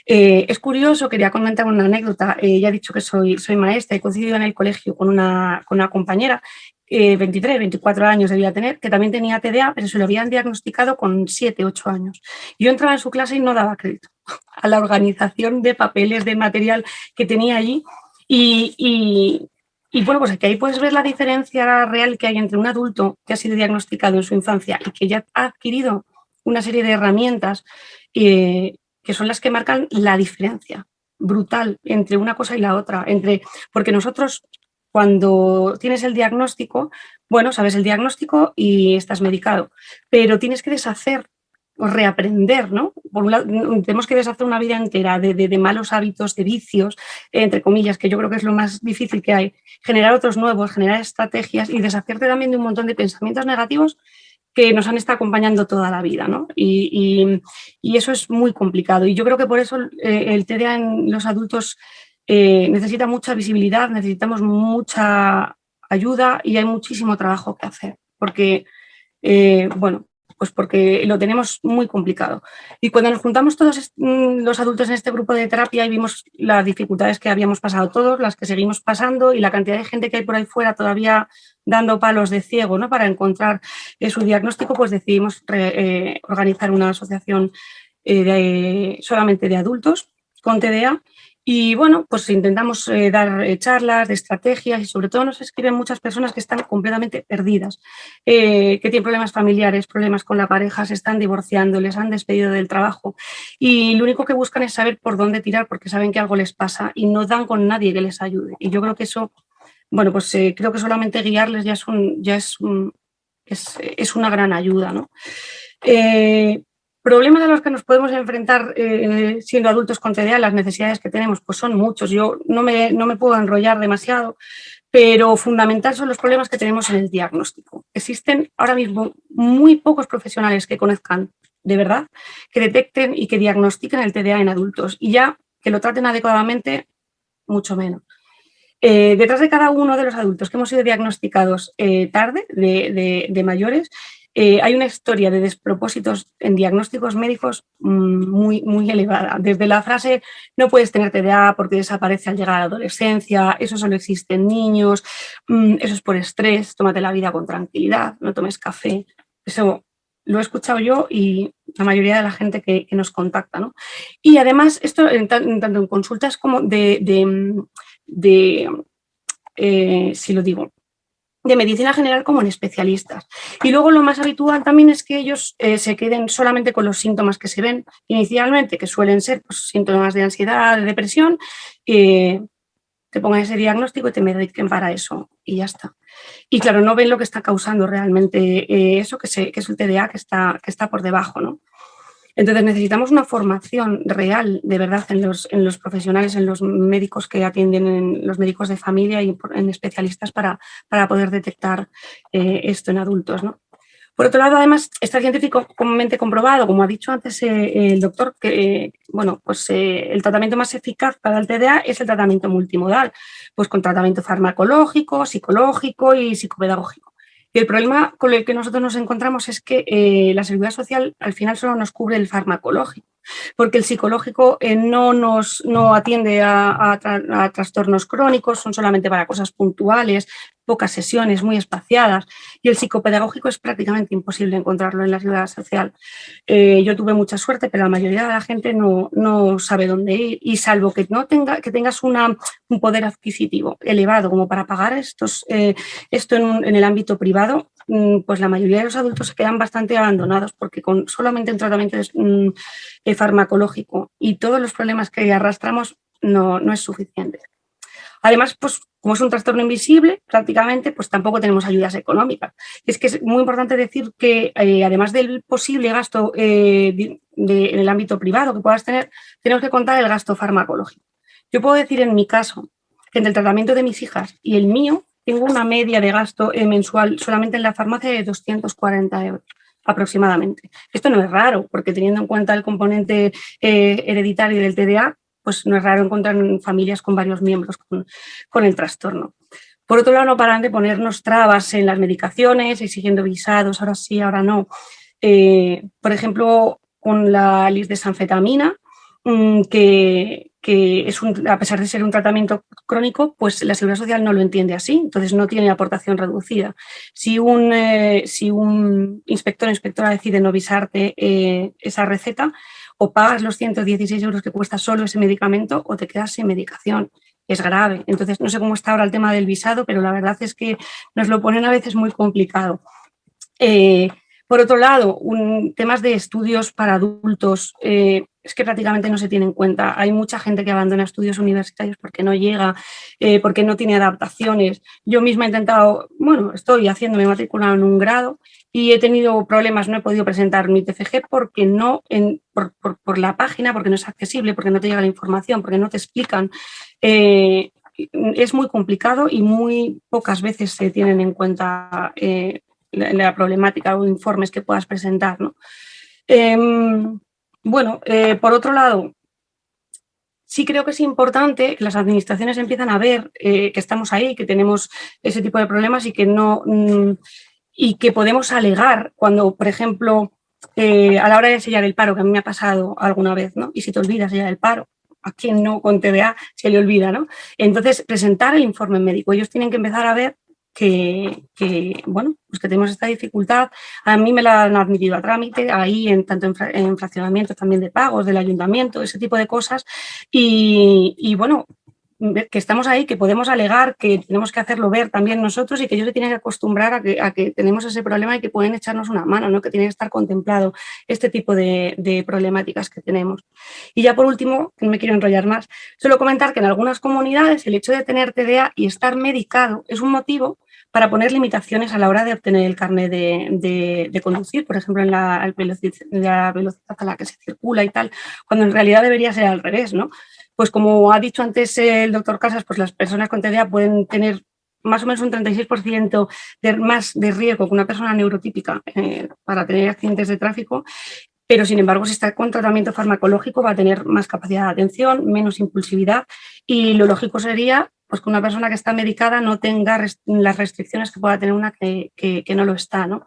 Eh, es curioso, quería comentar una anécdota, ya he dicho que soy, soy maestra, he coincidido en el colegio con una, con una compañera 23, 24 años debía tener, que también tenía TDA, pero se lo habían diagnosticado con 7, 8 años. Yo entraba en su clase y no daba crédito a la organización de papeles, de material que tenía allí. Y, bueno, pues aquí ahí puedes ver la diferencia real que hay entre un adulto que ha sido diagnosticado en su infancia y que ya ha adquirido una serie de herramientas eh, que son las que marcan la diferencia brutal entre una cosa y la otra, entre porque nosotros cuando tienes el diagnóstico, bueno, sabes el diagnóstico y estás medicado, pero tienes que deshacer o reaprender, ¿no? Por un lado, tenemos que deshacer una vida entera de, malos hábitos, de vicios, entre comillas, que yo creo que es lo más difícil que hay. Generar otros nuevos, generar estrategias y deshacerte también de un montón de pensamientos negativos que nos han estado acompañando toda la vida, ¿no? Y, eso es muy complicado. Y yo creo que por eso eh, el TDA en los adultos eh, necesita mucha visibilidad, necesitamos mucha ayuda y hay muchísimo trabajo que hacer, porque, eh, bueno, pues porque lo tenemos muy complicado. Y cuando nos juntamos todos mm, los adultos en este grupo de terapia y vimos las dificultades que habíamos pasado todos, las que seguimos pasando y la cantidad de gente que hay por ahí fuera todavía dando palos de ciego ¿no? para encontrar eh, su diagnóstico, pues decidimos organizar una asociación solamente de adultos con TDA y bueno, pues intentamos eh, dar eh, charlas de estrategias y sobre todo nos escriben muchas personas que están completamente perdidas, eh, que tienen problemas familiares, problemas con la pareja, se están divorciando, les han despedido del trabajo y lo único que buscan es saber por dónde tirar porque saben que algo les pasa y no dan con nadie que les ayude. Y yo creo que eso, bueno, pues creo que solamente guiarles ya es, un, ya es, es, es una gran ayuda, ¿no? Problemas a los que nos podemos enfrentar eh, siendo adultos con TDA, las necesidades que tenemos, pues son muchos. Yo no me, no me puedo enrollar demasiado, pero fundamental son los problemas que tenemos en el diagnóstico. Existen ahora mismo muy pocos profesionales que conozcan de verdad, que detecten y que diagnostiquen el TDA en adultos y ya que lo traten adecuadamente, mucho menos. Eh, detrás de cada uno de los adultos que hemos sido diagnosticados eh, tarde, de, de mayores, eh, hay una historia de despropósitos en diagnósticos médicos mm, muy, muy elevada. Desde la frase no puedes tener TDA porque desaparece al llegar a la adolescencia, eso solo existe en niños, mm, eso es por estrés, tómate la vida con tranquilidad, no tomes café. Eso lo he escuchado yo y la mayoría de la gente que, nos contacta. ¿no? Y además, esto tanto en consultas como de, de, eh, si lo digo, de medicina general como en especialistas. Y luego lo más habitual también es que ellos eh, se queden solamente con los síntomas que se ven inicialmente, que suelen ser pues, síntomas de ansiedad, de depresión, eh, te pongan ese diagnóstico y te mediquen para eso y ya está. Y claro, no ven lo que está causando realmente eh, eso, que, que, es el TDA que está, que está por debajo. ¿no? Entonces necesitamos una formación real, de verdad, en los, profesionales, en los médicos que atienden, en los médicos de familia y en especialistas para, poder detectar eh, esto en adultos. Por otro lado, además, está científicamente comprobado, como ha dicho antes eh, el doctor, que bueno, pues, eh, el tratamiento más eficaz para el TDA es el tratamiento multimodal, pues con tratamiento farmacológico, psicológico y psicopedagógico. Y el problema con el que nosotros nos encontramos es que eh, la seguridad social al final solo nos cubre el farmacológico, porque el psicológico eh, no, nos, no atiende a, trastornos crónicos, son solamente para cosas puntuales, pocas sesiones, muy espaciadas, y el psicopedagógico es prácticamente imposible encontrarlo en la seguridad social. Eh, yo tuve mucha suerte, pero la mayoría de la gente no, no sabe dónde ir, y salvo que, no tenga, que tengas un poder adquisitivo elevado como para pagar estos, eh, esto en, en el ámbito privado, mm, pues la mayoría de los adultos se quedan bastante abandonados porque con solamente un tratamiento mm, eh, farmacológico y todos los problemas que arrastramos no, no es suficiente. Además, pues como es un trastorno invisible, prácticamente, pues tampoco tenemos ayudas económicas. Es que es muy importante decir que, eh, además del posible gasto eh, en el ámbito privado que puedas tener, tenemos que contar el gasto farmacológico. Yo puedo decir en mi caso que entre el tratamiento de mis hijas y el mío, tengo una media de gasto eh, mensual solamente en la farmacia de 240 euros aproximadamente. Esto no es raro, porque teniendo en cuenta el componente hereditario del TDA, pues no es raro encontrar familias con varios miembros con, el trastorno. Por otro lado, no paran de ponernos trabas en las medicaciones, exigiendo visados, ahora sí, ahora no. Eh, por ejemplo, con la lisdesanfetamina, mm, que, que es a pesar de ser un tratamiento crónico, pues la Seguridad Social no lo entiende así, entonces no tiene aportación reducida. Si un, eh, si un inspector o inspectora decide no visarte eh, esa receta, o pagas los 116 euros que cuesta solo ese medicamento o te quedas sin medicación. Es grave. Entonces, no sé cómo está ahora el tema del visado, pero la verdad es que nos lo ponen a veces muy complicado. Eh, por otro lado, un, temas de estudios para adultos, eh, es que prácticamente no se tiene en cuenta. Hay mucha gente que abandona estudios universitarios porque no llega, eh, porque no tiene adaptaciones. Yo misma he intentado, bueno, estoy haciendo, me matriculado en un grado y he tenido problemas, no he podido presentar mi TFG porque no, por, la página, porque no es accesible, porque no te llega la información, porque no te explican. Eh, es muy complicado y muy pocas veces se tienen en cuenta la, problemática o informes que puedas presentar. ¿no? Em, bueno, eh, por otro lado, sí creo que es importante que las administraciones empiezan a ver eh, que estamos ahí, que tenemos ese tipo de problemas y que no mm, y que podemos alegar cuando, por ejemplo, eh, a la hora de sellar el paro, que a mí me ha pasado alguna vez, ¿no? Y si te olvidas sellar el paro, a quien no con TDA se le olvida, ¿no? Entonces, presentar el informe médico. Ellos tienen que empezar a ver que, bueno, pues que tenemos esta dificultad. A mí me la han admitido a trámite, ahí en tanto en, fraccionamientos también de pagos del ayuntamiento, ese tipo de cosas. y bueno, que estamos ahí, que podemos alegar, que tenemos que hacerlo ver también nosotros y que ellos se tienen que acostumbrar a que, a que tenemos ese problema y que pueden echarnos una mano, ¿no? que tiene que estar contemplado este tipo de, de, problemáticas que tenemos. Y ya por último, no me quiero enrollar más, solo comentar que en algunas comunidades el hecho de tener TDA y estar medicado es un motivo para poner limitaciones a la hora de obtener el carnet de, de, conducir, por ejemplo, en la, la velocidad a la que se circula y tal, cuando en realidad debería ser al revés, ¿no? Pues como ha dicho antes el doctor Casas, pues las personas con TDA pueden tener más o menos un 36% de, más de riesgo que una persona neurotípica eh, para tener accidentes de tráfico, pero sin embargo si está con tratamiento farmacológico va a tener más capacidad de atención, menos impulsividad y lo lógico sería pues que una persona que está medicada no tenga las restricciones que pueda tener una que, no lo está. ¿no?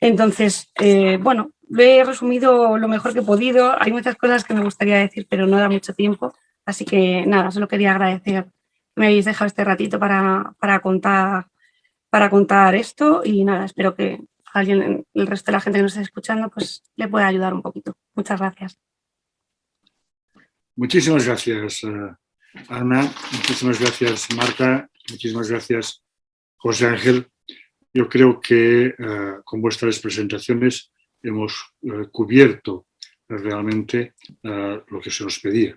Entonces, eh, bueno, he resumido lo mejor que he podido. Hay muchas cosas que me gustaría decir, pero no da mucho tiempo. Así que nada, solo quería agradecer que me habéis dejado este ratito para, contar, para contar esto y nada, espero que alguien, el resto de la gente que nos esté escuchando, pues le pueda ayudar un poquito. Muchas gracias. Muchísimas gracias, eh, Ana. Muchísimas gracias, Marta. Muchísimas gracias, José Ángel. Yo creo que eh, con vuestras presentaciones hemos eh, cubierto realmente lo que se nos pedía.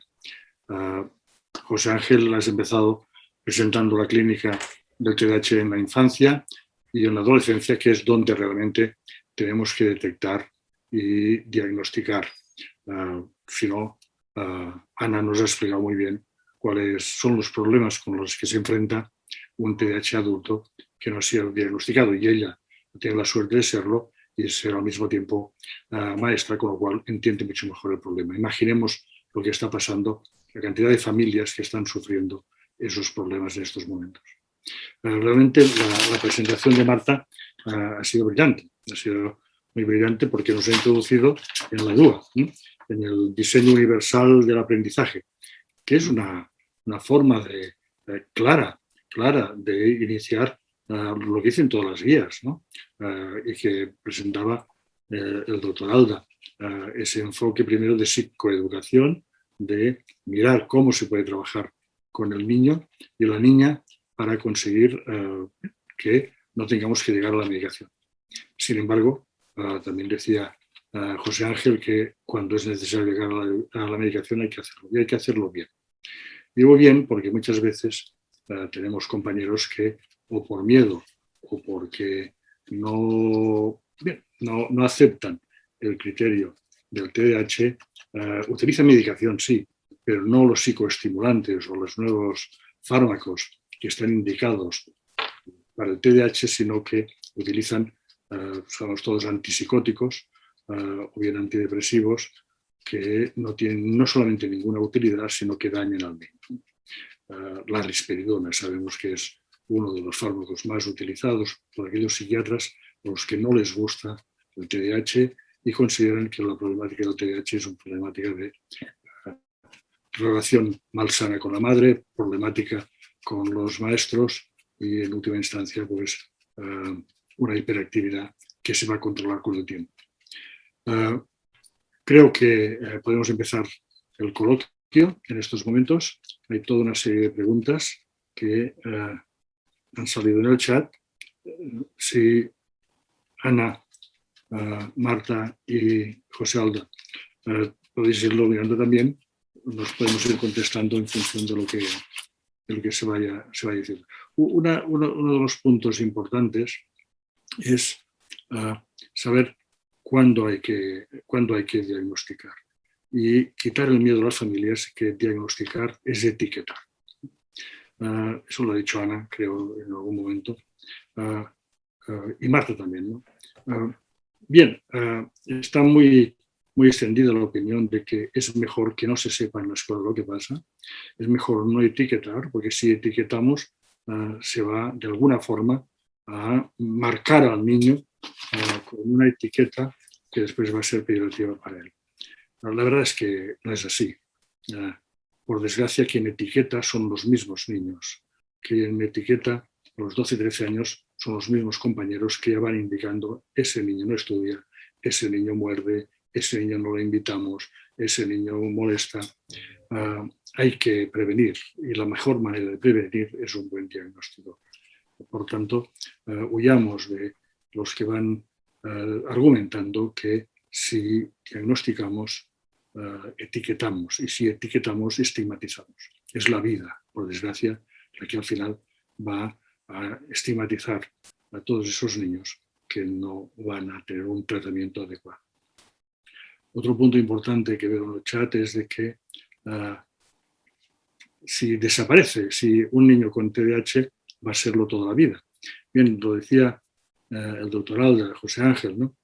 José Ángel has empezado presentando la clínica del TDAH en la infancia y en la adolescencia, que es donde realmente tenemos que detectar y diagnosticar. Si no, Ana nos ha explicado muy bien cuáles son los problemas con los que se enfrenta un TDAH adulto que no sido diagnosticado y ella tiene la suerte de serlo y ser al mismo tiempo ah, maestra, con lo cual entiende mucho mejor el problema. Imaginemos lo que está pasando la cantidad de familias que están sufriendo esos problemas en estos momentos. Eh, realmente la, presentación de Marta eh, ha sido brillante, ha sido muy brillante porque nos ha introducido en la DUA, en el diseño universal del aprendizaje, que es una, forma de, clara, clara de iniciar eh, lo que dicen todas las guías y que presentaba el doctor Alda, ese enfoque primero de psicoeducación, de mirar cómo se puede trabajar con el niño y la niña para conseguir eh, que no tengamos que llegar a la medicación. Sin embargo, eh, también decía eh, José Ángel que cuando es necesario llegar a la, medicación hay que hacerlo, y hay que hacerlo bien. Digo bien porque muchas veces tenemos compañeros que o por miedo o porque no, no, no aceptan el criterio del TDAH eh, utilizan medicación, sí, pero no los psicoestimulantes o los nuevos fármacos que están indicados para el TDAH, sino que utilizan, uh, somos todos antipsicóticos eh, o bien antidepresivos que no tienen no solamente ninguna utilidad, sino que dañan al niño. La risperidona sabemos que es uno de los fármacos más utilizados por aquellos psiquiatras a los que no les gusta el TDAH y consideran que la problemática del TDAH es una problemática de eh, relación malsana con la madre, problemática con los maestros y en última instancia pues eh, una hiperactividad que se va a controlar con el tiempo. Eh, creo que podemos empezar el coloquio en estos momentos. Hay toda una serie de preguntas que han salido en el chat. Si Ana Marta y José Alda. podéis irlo mirando también, nos podemos ir contestando en función de lo que, se, vaya, se vaya diciendo. uno, de los puntos importantes es saber cuándo hay, que, cuándo hay que diagnosticar. Y quitar el miedo a las familias que diagnosticar es etiquetar. Ah, eso lo ha dicho Ana, creo, en algún momento. Ah, y Marta también. ¿no? Bien, está muy, muy extendida la opinión de que es mejor que no se sepa en la escuela lo que pasa. Es mejor no etiquetar, porque si etiquetamos se va de alguna forma a marcar al niño con una etiqueta que después va a ser peyorativa para él. La verdad es que no es así. por desgracia, quien etiqueta son los mismos niños. Quien etiqueta a los 12 y 13 años son los mismos compañeros que ya van indicando ese niño no estudia, ese niño muerde, ese niño no lo invitamos, ese niño molesta. Ah, hay que prevenir y la mejor manera de prevenir es un buen diagnóstico. Por tanto, uh, huyamos de los que van ah, argumentando que si diagnosticamos, etiquetamos y si etiquetamos, estigmatizamos. Es la vida, por desgracia, la que al final va a estigmatizar a todos esos niños que no van a tener un tratamiento adecuado. Otro punto importante que veo en el chat es de que si desaparece, si un niño con TDAH va a serlo toda la vida. Bien, lo decía eh, el doctoral de José Ángel, ¿no?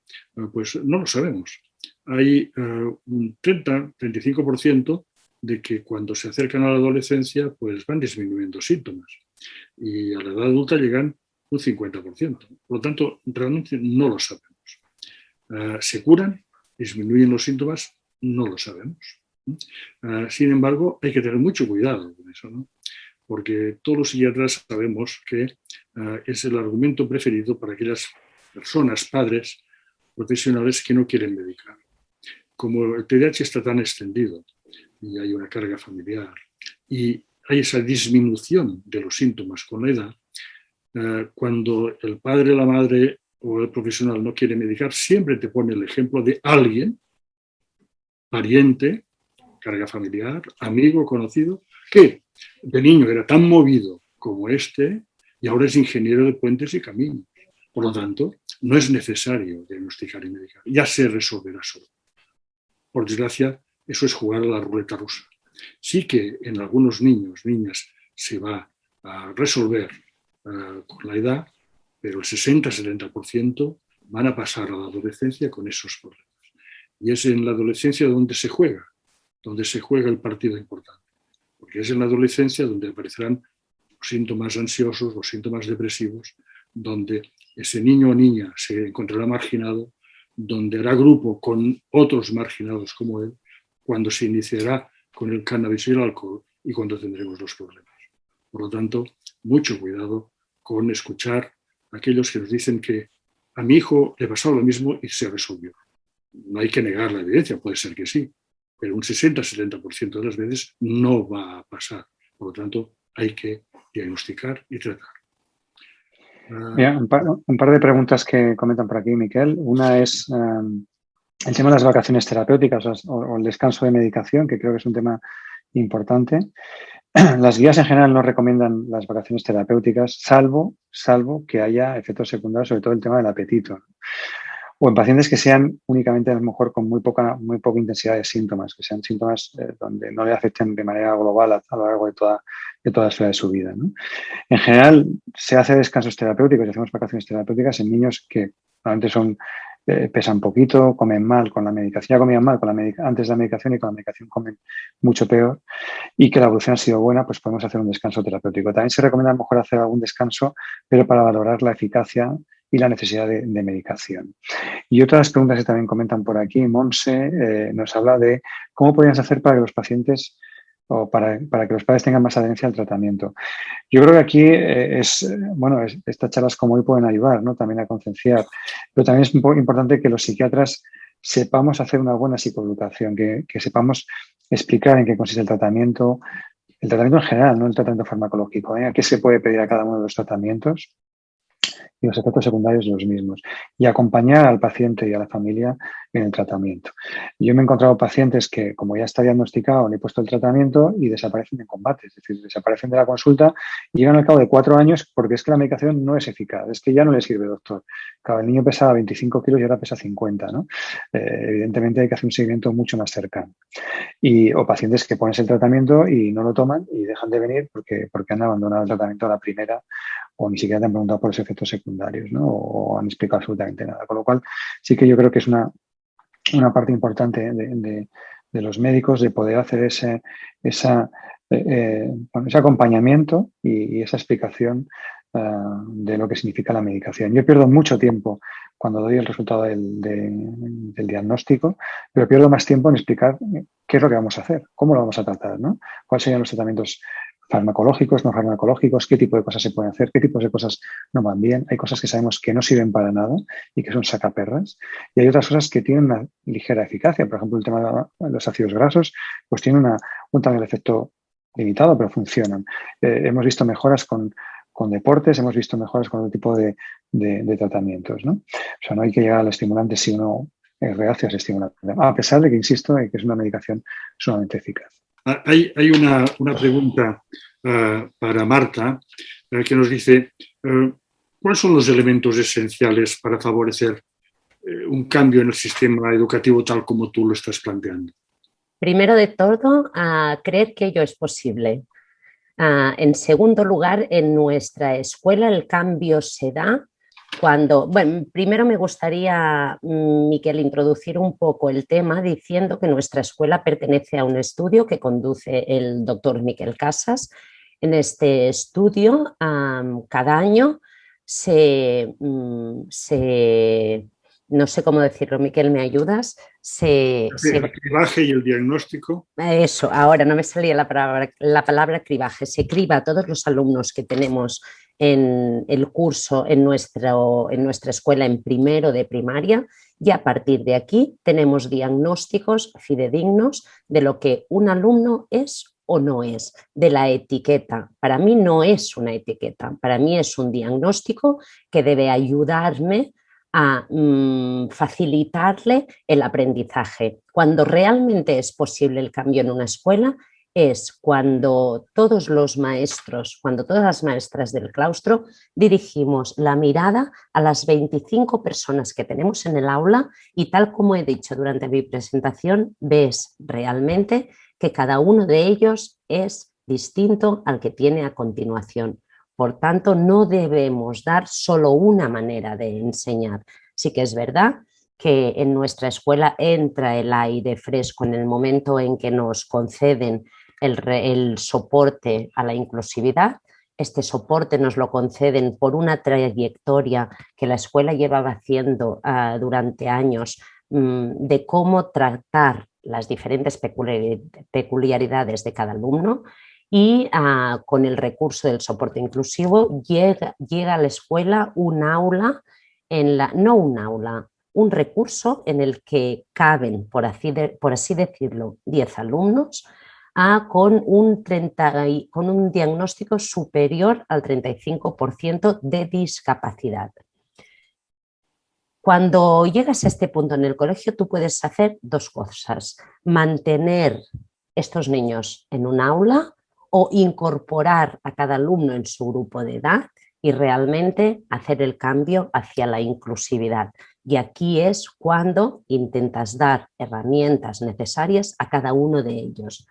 Pues no lo sabemos. Hay ah, un 30-35% de que cuando se acercan a la adolescencia pues van disminuyendo síntomas y a la edad adulta llegan un 50%. Por lo tanto, realmente no lo sabemos. Ah, ¿Se curan? ¿Disminuyen los síntomas? No lo sabemos. Ah, sin embargo, hay que tener mucho cuidado con eso, ¿no? porque todos los psiquiatras sabemos que ah, es el argumento preferido para aquellas personas, padres, profesionales que no quieren medicar. Como el TDAH está tan extendido y hay una carga familiar y hay esa disminución de los síntomas con la edad, eh, cuando el padre, la madre o el profesional no quiere medicar, siempre te pone el ejemplo de alguien, pariente, carga familiar, amigo, conocido, que de niño era tan movido como este y ahora es ingeniero de puentes y caminos. Por lo tanto, no es necesario diagnosticar y medicar, ya se resolverá solo. Por desgracia, eso es jugar a la ruleta rusa. Sí que en algunos niños, niñas, se va a resolver uh, con la edad, pero el 60-70% van a pasar a la adolescencia con esos problemas. Y es en la adolescencia donde se juega, donde se juega el partido importante. Porque es en la adolescencia donde aparecerán los síntomas ansiosos, los síntomas depresivos, donde ese niño o niña se encontrará marginado, donde hará grupo con otros marginados como él, cuando se iniciará con el cannabis y el alcohol y cuando tendremos los problemas. Por lo tanto, mucho cuidado con escuchar a aquellos que nos dicen que a mi hijo le pasó lo mismo y se resolvió. No hay que negar la evidencia, puede ser que sí, pero un 60-70% de las veces no va a pasar. Por lo tanto, hay que diagnosticar y tratar. Un, par, de preguntas que comentan por aquí, Miquel. Una es, em, el tema de las vacaciones terapéuticas o, el descanso de medicación, que creo que es un tema importante. Las guías en general no recomiendan las vacaciones terapéuticas, salvo, salvo que haya efectos secundarios, sobre todo el tema del apetito. O en pacientes que sean únicamente a lo mejor con muy poca, muy poca intensidad de síntomas, que sean síntomas eh, donde no le afecten de manera global a, lo largo de toda, de toda de su vida. En general, se hace descansos terapéuticos y hacemos vacaciones terapéuticas en niños que normalmente son eh, pesan poquito, comen mal con la medicación, ya comían mal con la antes de la medicación y con la medicación comen mucho peor y que la evolución ha sido buena, pues podemos hacer un descanso terapéutico. También se recomienda a lo mejor hacer algún descanso, pero para valorar la eficacia y la necesidad de, medicación. Y otras preguntas que también comentan por aquí, Monse eh, nos habla de cómo podríamos hacer para que los pacientes o para, que los padres tengan más adherencia al tratamiento. Yo creo que aquí eh, es, bueno, estas charlas como hoy pueden ayudar ¿no? también a concienciar, pero también es importante que los psiquiatras sepamos hacer una buena psicoeducación, que, sepamos explicar en qué consiste el tratamiento, el tratamiento en general, no el tratamiento farmacológico, ¿eh? a qué se puede pedir a cada uno de los tratamientos y los efectos secundarios los mismos y acompañar al paciente y a la familia en el tratamiento. Yo me he encontrado pacientes que, como ya está diagnosticado, le he puesto el tratamiento y desaparecen en combate, es decir, desaparecen de la consulta y llegan al cabo de cuatro años porque es que la medicación no es eficaz, es que ya no le sirve, doctor. Claro, el niño pesaba 25 kilos y ahora pesa 50, ¿no? Eh, evidentemente hay que hacer un seguimiento mucho más cercano. Y, o pacientes que pones el tratamiento y no lo toman y dejan de venir porque, porque han abandonado el tratamiento a la primera o ni siquiera te han preguntado por los efectos secundarios, ¿no? O han explicado absolutamente nada. Con lo cual, sí que yo creo que es una, una parte importante de, los médicos de poder hacer ese, esa, eh, eh, ese acompañamiento y, esa explicación ah, de lo que significa la medicación. Yo pierdo mucho tiempo cuando doy el resultado del, del, diagnóstico, pero pierdo más tiempo en explicar qué es lo que vamos a hacer, cómo lo vamos a tratar, ¿no? cuáles serían los tratamientos farmacológicos, no farmacológicos, qué tipo de cosas se pueden hacer, qué tipos de cosas no van bien. Hay cosas que sabemos que no sirven para nada y que son sacaperras. Y hay otras cosas que tienen una ligera eficacia. Por ejemplo, el tema de los ácidos grasos, pues tiene una, un de efecto limitado, pero funcionan. Eh, hemos visto mejoras con, deportes, hemos visto mejoras con otro tipo de, tratamientos. ¿no? O sea, no hay que llegar al estimulante si uno es reacio a ese estimulante. A pesar de que, insisto, que es una medicación sumamente eficaz. Ah, hay, una, pregunta ah, para Marta eh, que nos dice, eh, ¿cuáles son los elementos esenciales para favorecer eh, un cambio en el sistema educativo tal como tú lo estás planteando? Primero de todo, creer que ello es posible. Ah, en segundo lugar, en nuestra escuela el cambio se da cuando, bueno, primero me gustaría, mm, Miquel, introducir un poco el tema diciendo que nuestra escuela pertenece a un estudio que conduce el doctor Miquel Casas. En este estudio, cada año mm, se, no sé cómo decirlo, Miquel, ¿me ayudas? Se, el cribaje y el diagnóstico. Eso, ahora no me salía la palabra, la palabra cribaje. Se criba a todos los alumnos que tenemos en el curso en, nuestro, en nuestra escuela en primero de primaria y a partir de aquí tenemos diagnósticos fidedignos de lo que un alumno es o no es, de la etiqueta. Para mí no es una etiqueta, para mí es un diagnóstico que debe ayudarme a mm, facilitarle el aprendizaje. Cuando realmente es posible el cambio en una escuela, es cuando todos los maestros, cuando todas las maestras del claustro dirigimos la mirada a las 25 personas que tenemos en el aula y tal como he dicho durante mi presentación, ves realmente que cada uno de ellos es distinto al que tiene a continuación. Por tanto, no debemos dar solo una manera de enseñar. Sí que es verdad que en nuestra escuela entra el aire fresco en el momento en que nos conceden el, soporte a la inclusividad. Este soporte nos lo conceden por una trayectoria que la escuela llevaba haciendo ah, durante años mm, de cómo tratar las diferentes peculiaridades de cada alumno y ah, con el recurso del soporte inclusivo llega, llega a la escuela un aula, en la, no un aula, un recurso en el que caben, por así, por así decirlo, 10 alumnos con, un 30, con un diagnóstico superior al 35% de discapacidad. Cuando llegas a este punto en el colegio, tú puedes hacer dos cosas. Mantener estos niños en un aula o incorporar a cada alumno en su grupo de edad y realmente hacer el cambio hacia la inclusividad. Y aquí es cuando intentas dar herramientas necesarias a cada uno de ellos.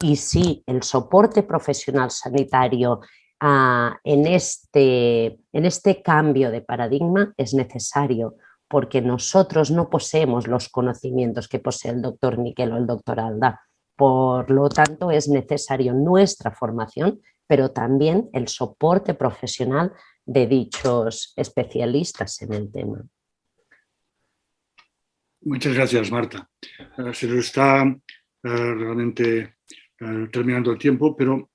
Y sí, el soporte profesional sanitario ah, en, este, en este cambio de paradigma es necesario porque nosotros no poseemos los conocimientos que posee el doctor Miquel o el doctor Alda. Por lo tanto, es necesario nuestra formación, pero también el soporte profesional de dichos especialistas en el tema. Muchas gracias, Marta. Eh, se nos está eh, realmente terminando el tiempo, pero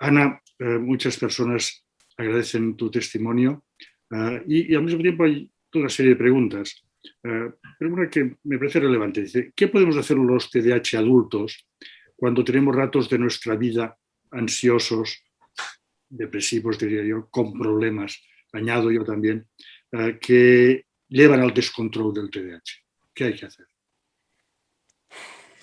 Ana, muchas personas agradecen tu testimonio y, y, al mismo tiempo hay toda una serie de preguntas. pero una que me parece relevante, dice, ¿qué podemos hacer los TDAH adultos cuando tenemos ratos de nuestra vida ansiosos, depresivos, diría yo, con problemas, añado yo también, que llevan al descontrol del TDAH. ¿Qué hay que hacer?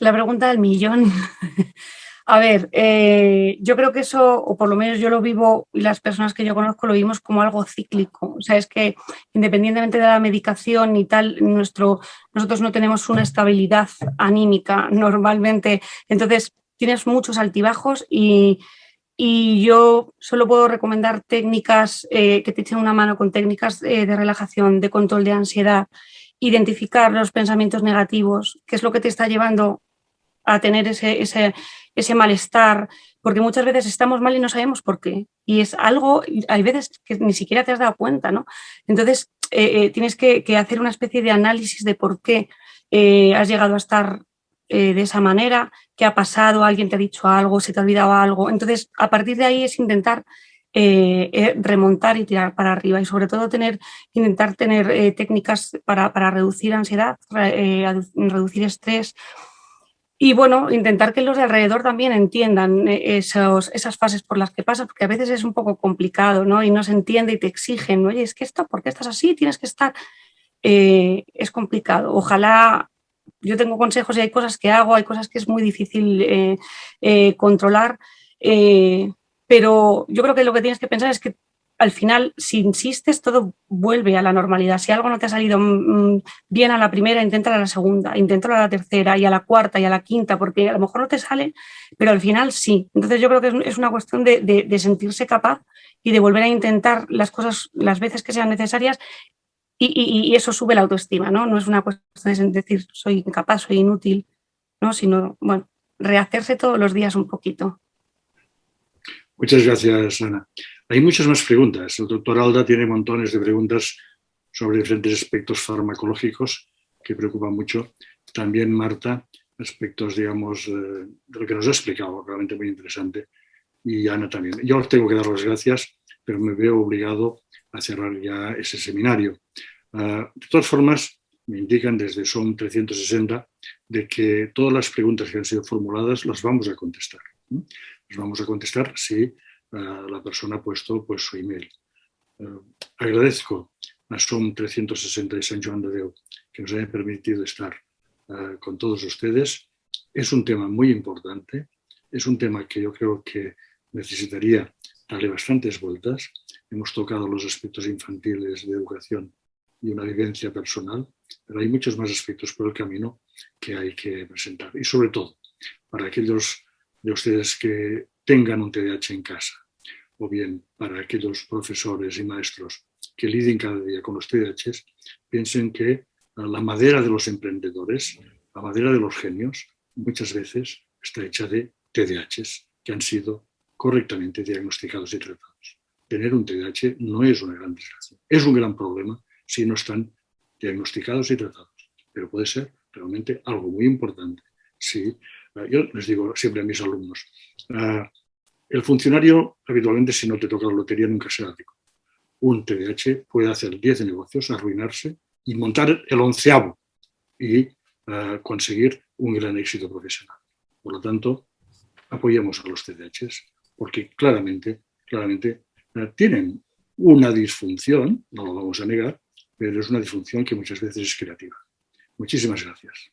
La pregunta del millón. A ver, eh, yo creo que eso, o por lo menos yo lo vivo y las personas que yo conozco lo vimos como algo cíclico. O sea, es que independientemente de la medicación y tal, nuestro, nosotros no tenemos una estabilidad anímica normalmente. Entonces, tienes muchos altibajos y, y yo solo puedo recomendar técnicas eh, que te echen una mano con técnicas eh, de relajación, de control de ansiedad, identificar los pensamientos negativos, qué es lo que te está llevando a tener ese, ese, ese, malestar, porque muchas veces estamos mal y no sabemos por qué. Y es algo, hay veces que ni siquiera te has dado cuenta, ¿no? Entonces eh, tienes que, hacer una especie de análisis de por qué has llegado a estar eh, de esa manera, qué ha pasado, alguien te ha dicho algo, se te ha olvidado algo. Entonces, a partir de ahí es intentar eh, eh, remontar y tirar para arriba y sobre todo tener, intentar tener técnicas para, para, reducir ansiedad, reducir estrés y bueno, intentar que los de alrededor también entiendan esos, esas fases por las que pasas, porque a veces es un poco complicado ¿no? y no se entiende y te exigen, oye, es que esto, ¿por qué estás así? Tienes que estar... es complicado. Ojalá yo tengo consejos y hay cosas que hago, hay cosas que es muy difícil eh, eh, controlar, eh, pero yo creo que lo que tienes que pensar es que al final, si insistes, todo vuelve a la normalidad. Si algo no te ha salido mm, mm, bien a la primera, intenta a la segunda, intenta a la tercera y a la cuarta y a la quinta, porque a lo mejor no te sale, pero al final sí. Entonces yo creo que es una cuestión de, de sentirse capaz y de volver a intentar las cosas las veces que sean necesarias y, eso sube la autoestima, ¿no? No es una cuestión de decir soy incapaz, soy inútil, ¿no? Sino, bueno, rehacerse todos los días un poquito. Muchas gracias, Ana. Hay muchas más preguntas. El doctor Alda tiene montones de preguntas sobre diferentes aspectos farmacológicos que preocupan mucho. También Marta, aspectos, digamos, eh, de lo que nos ha explicado, realmente muy interesante. Y Ana también. Yo os tengo que dar las gracias, pero me veo obligado a cerrar ya ese seminario. Ah, de todas formas, me indican desde SOM 360 de que todas las preguntas que han sido formuladas las vamos a contestar. Las vamos a contestar si la persona ha puesto pues, su email. Ah, agradezco a SOM 360 y San Joan de Deu que nos haya permitido estar con todos ustedes. Es un tema muy importante, es un tema que yo creo que necesitaría darle bastantes vueltas. Hemos tocado los aspectos infantiles de educación y una vivencia personal, pero hay muchos más aspectos por el camino que hay que presentar. Y sobre todo, para aquellos de ustedes que tengan un TDAH en casa, o bien para aquellos profesores y maestros que liden cada día con los TDAHs, piensen que la madera de los emprendedores, la madera de los genios, muchas veces está hecha de TDAHs que han sido correctamente diagnosticados y tratados. Tener un TDAH no es una gran desgracia, es un gran problema si no están diagnosticados y tratados. Pero puede ser realmente algo muy importante. Eh, yo les digo siempre a mis alumnos, eh, el funcionario habitualmente si no te toca la lotería nunca será rico. Un TDAH puede hacer 10 negocios, arruinarse y montar el onceavo y eh, conseguir un gran éxito profesional. Por lo tanto, apoyemos a los TDAHs porque claramente, claramente tienen una disfunción, no lo vamos a negar, pero es una disfunción que muchas veces es creativa. Muchísimas gracias.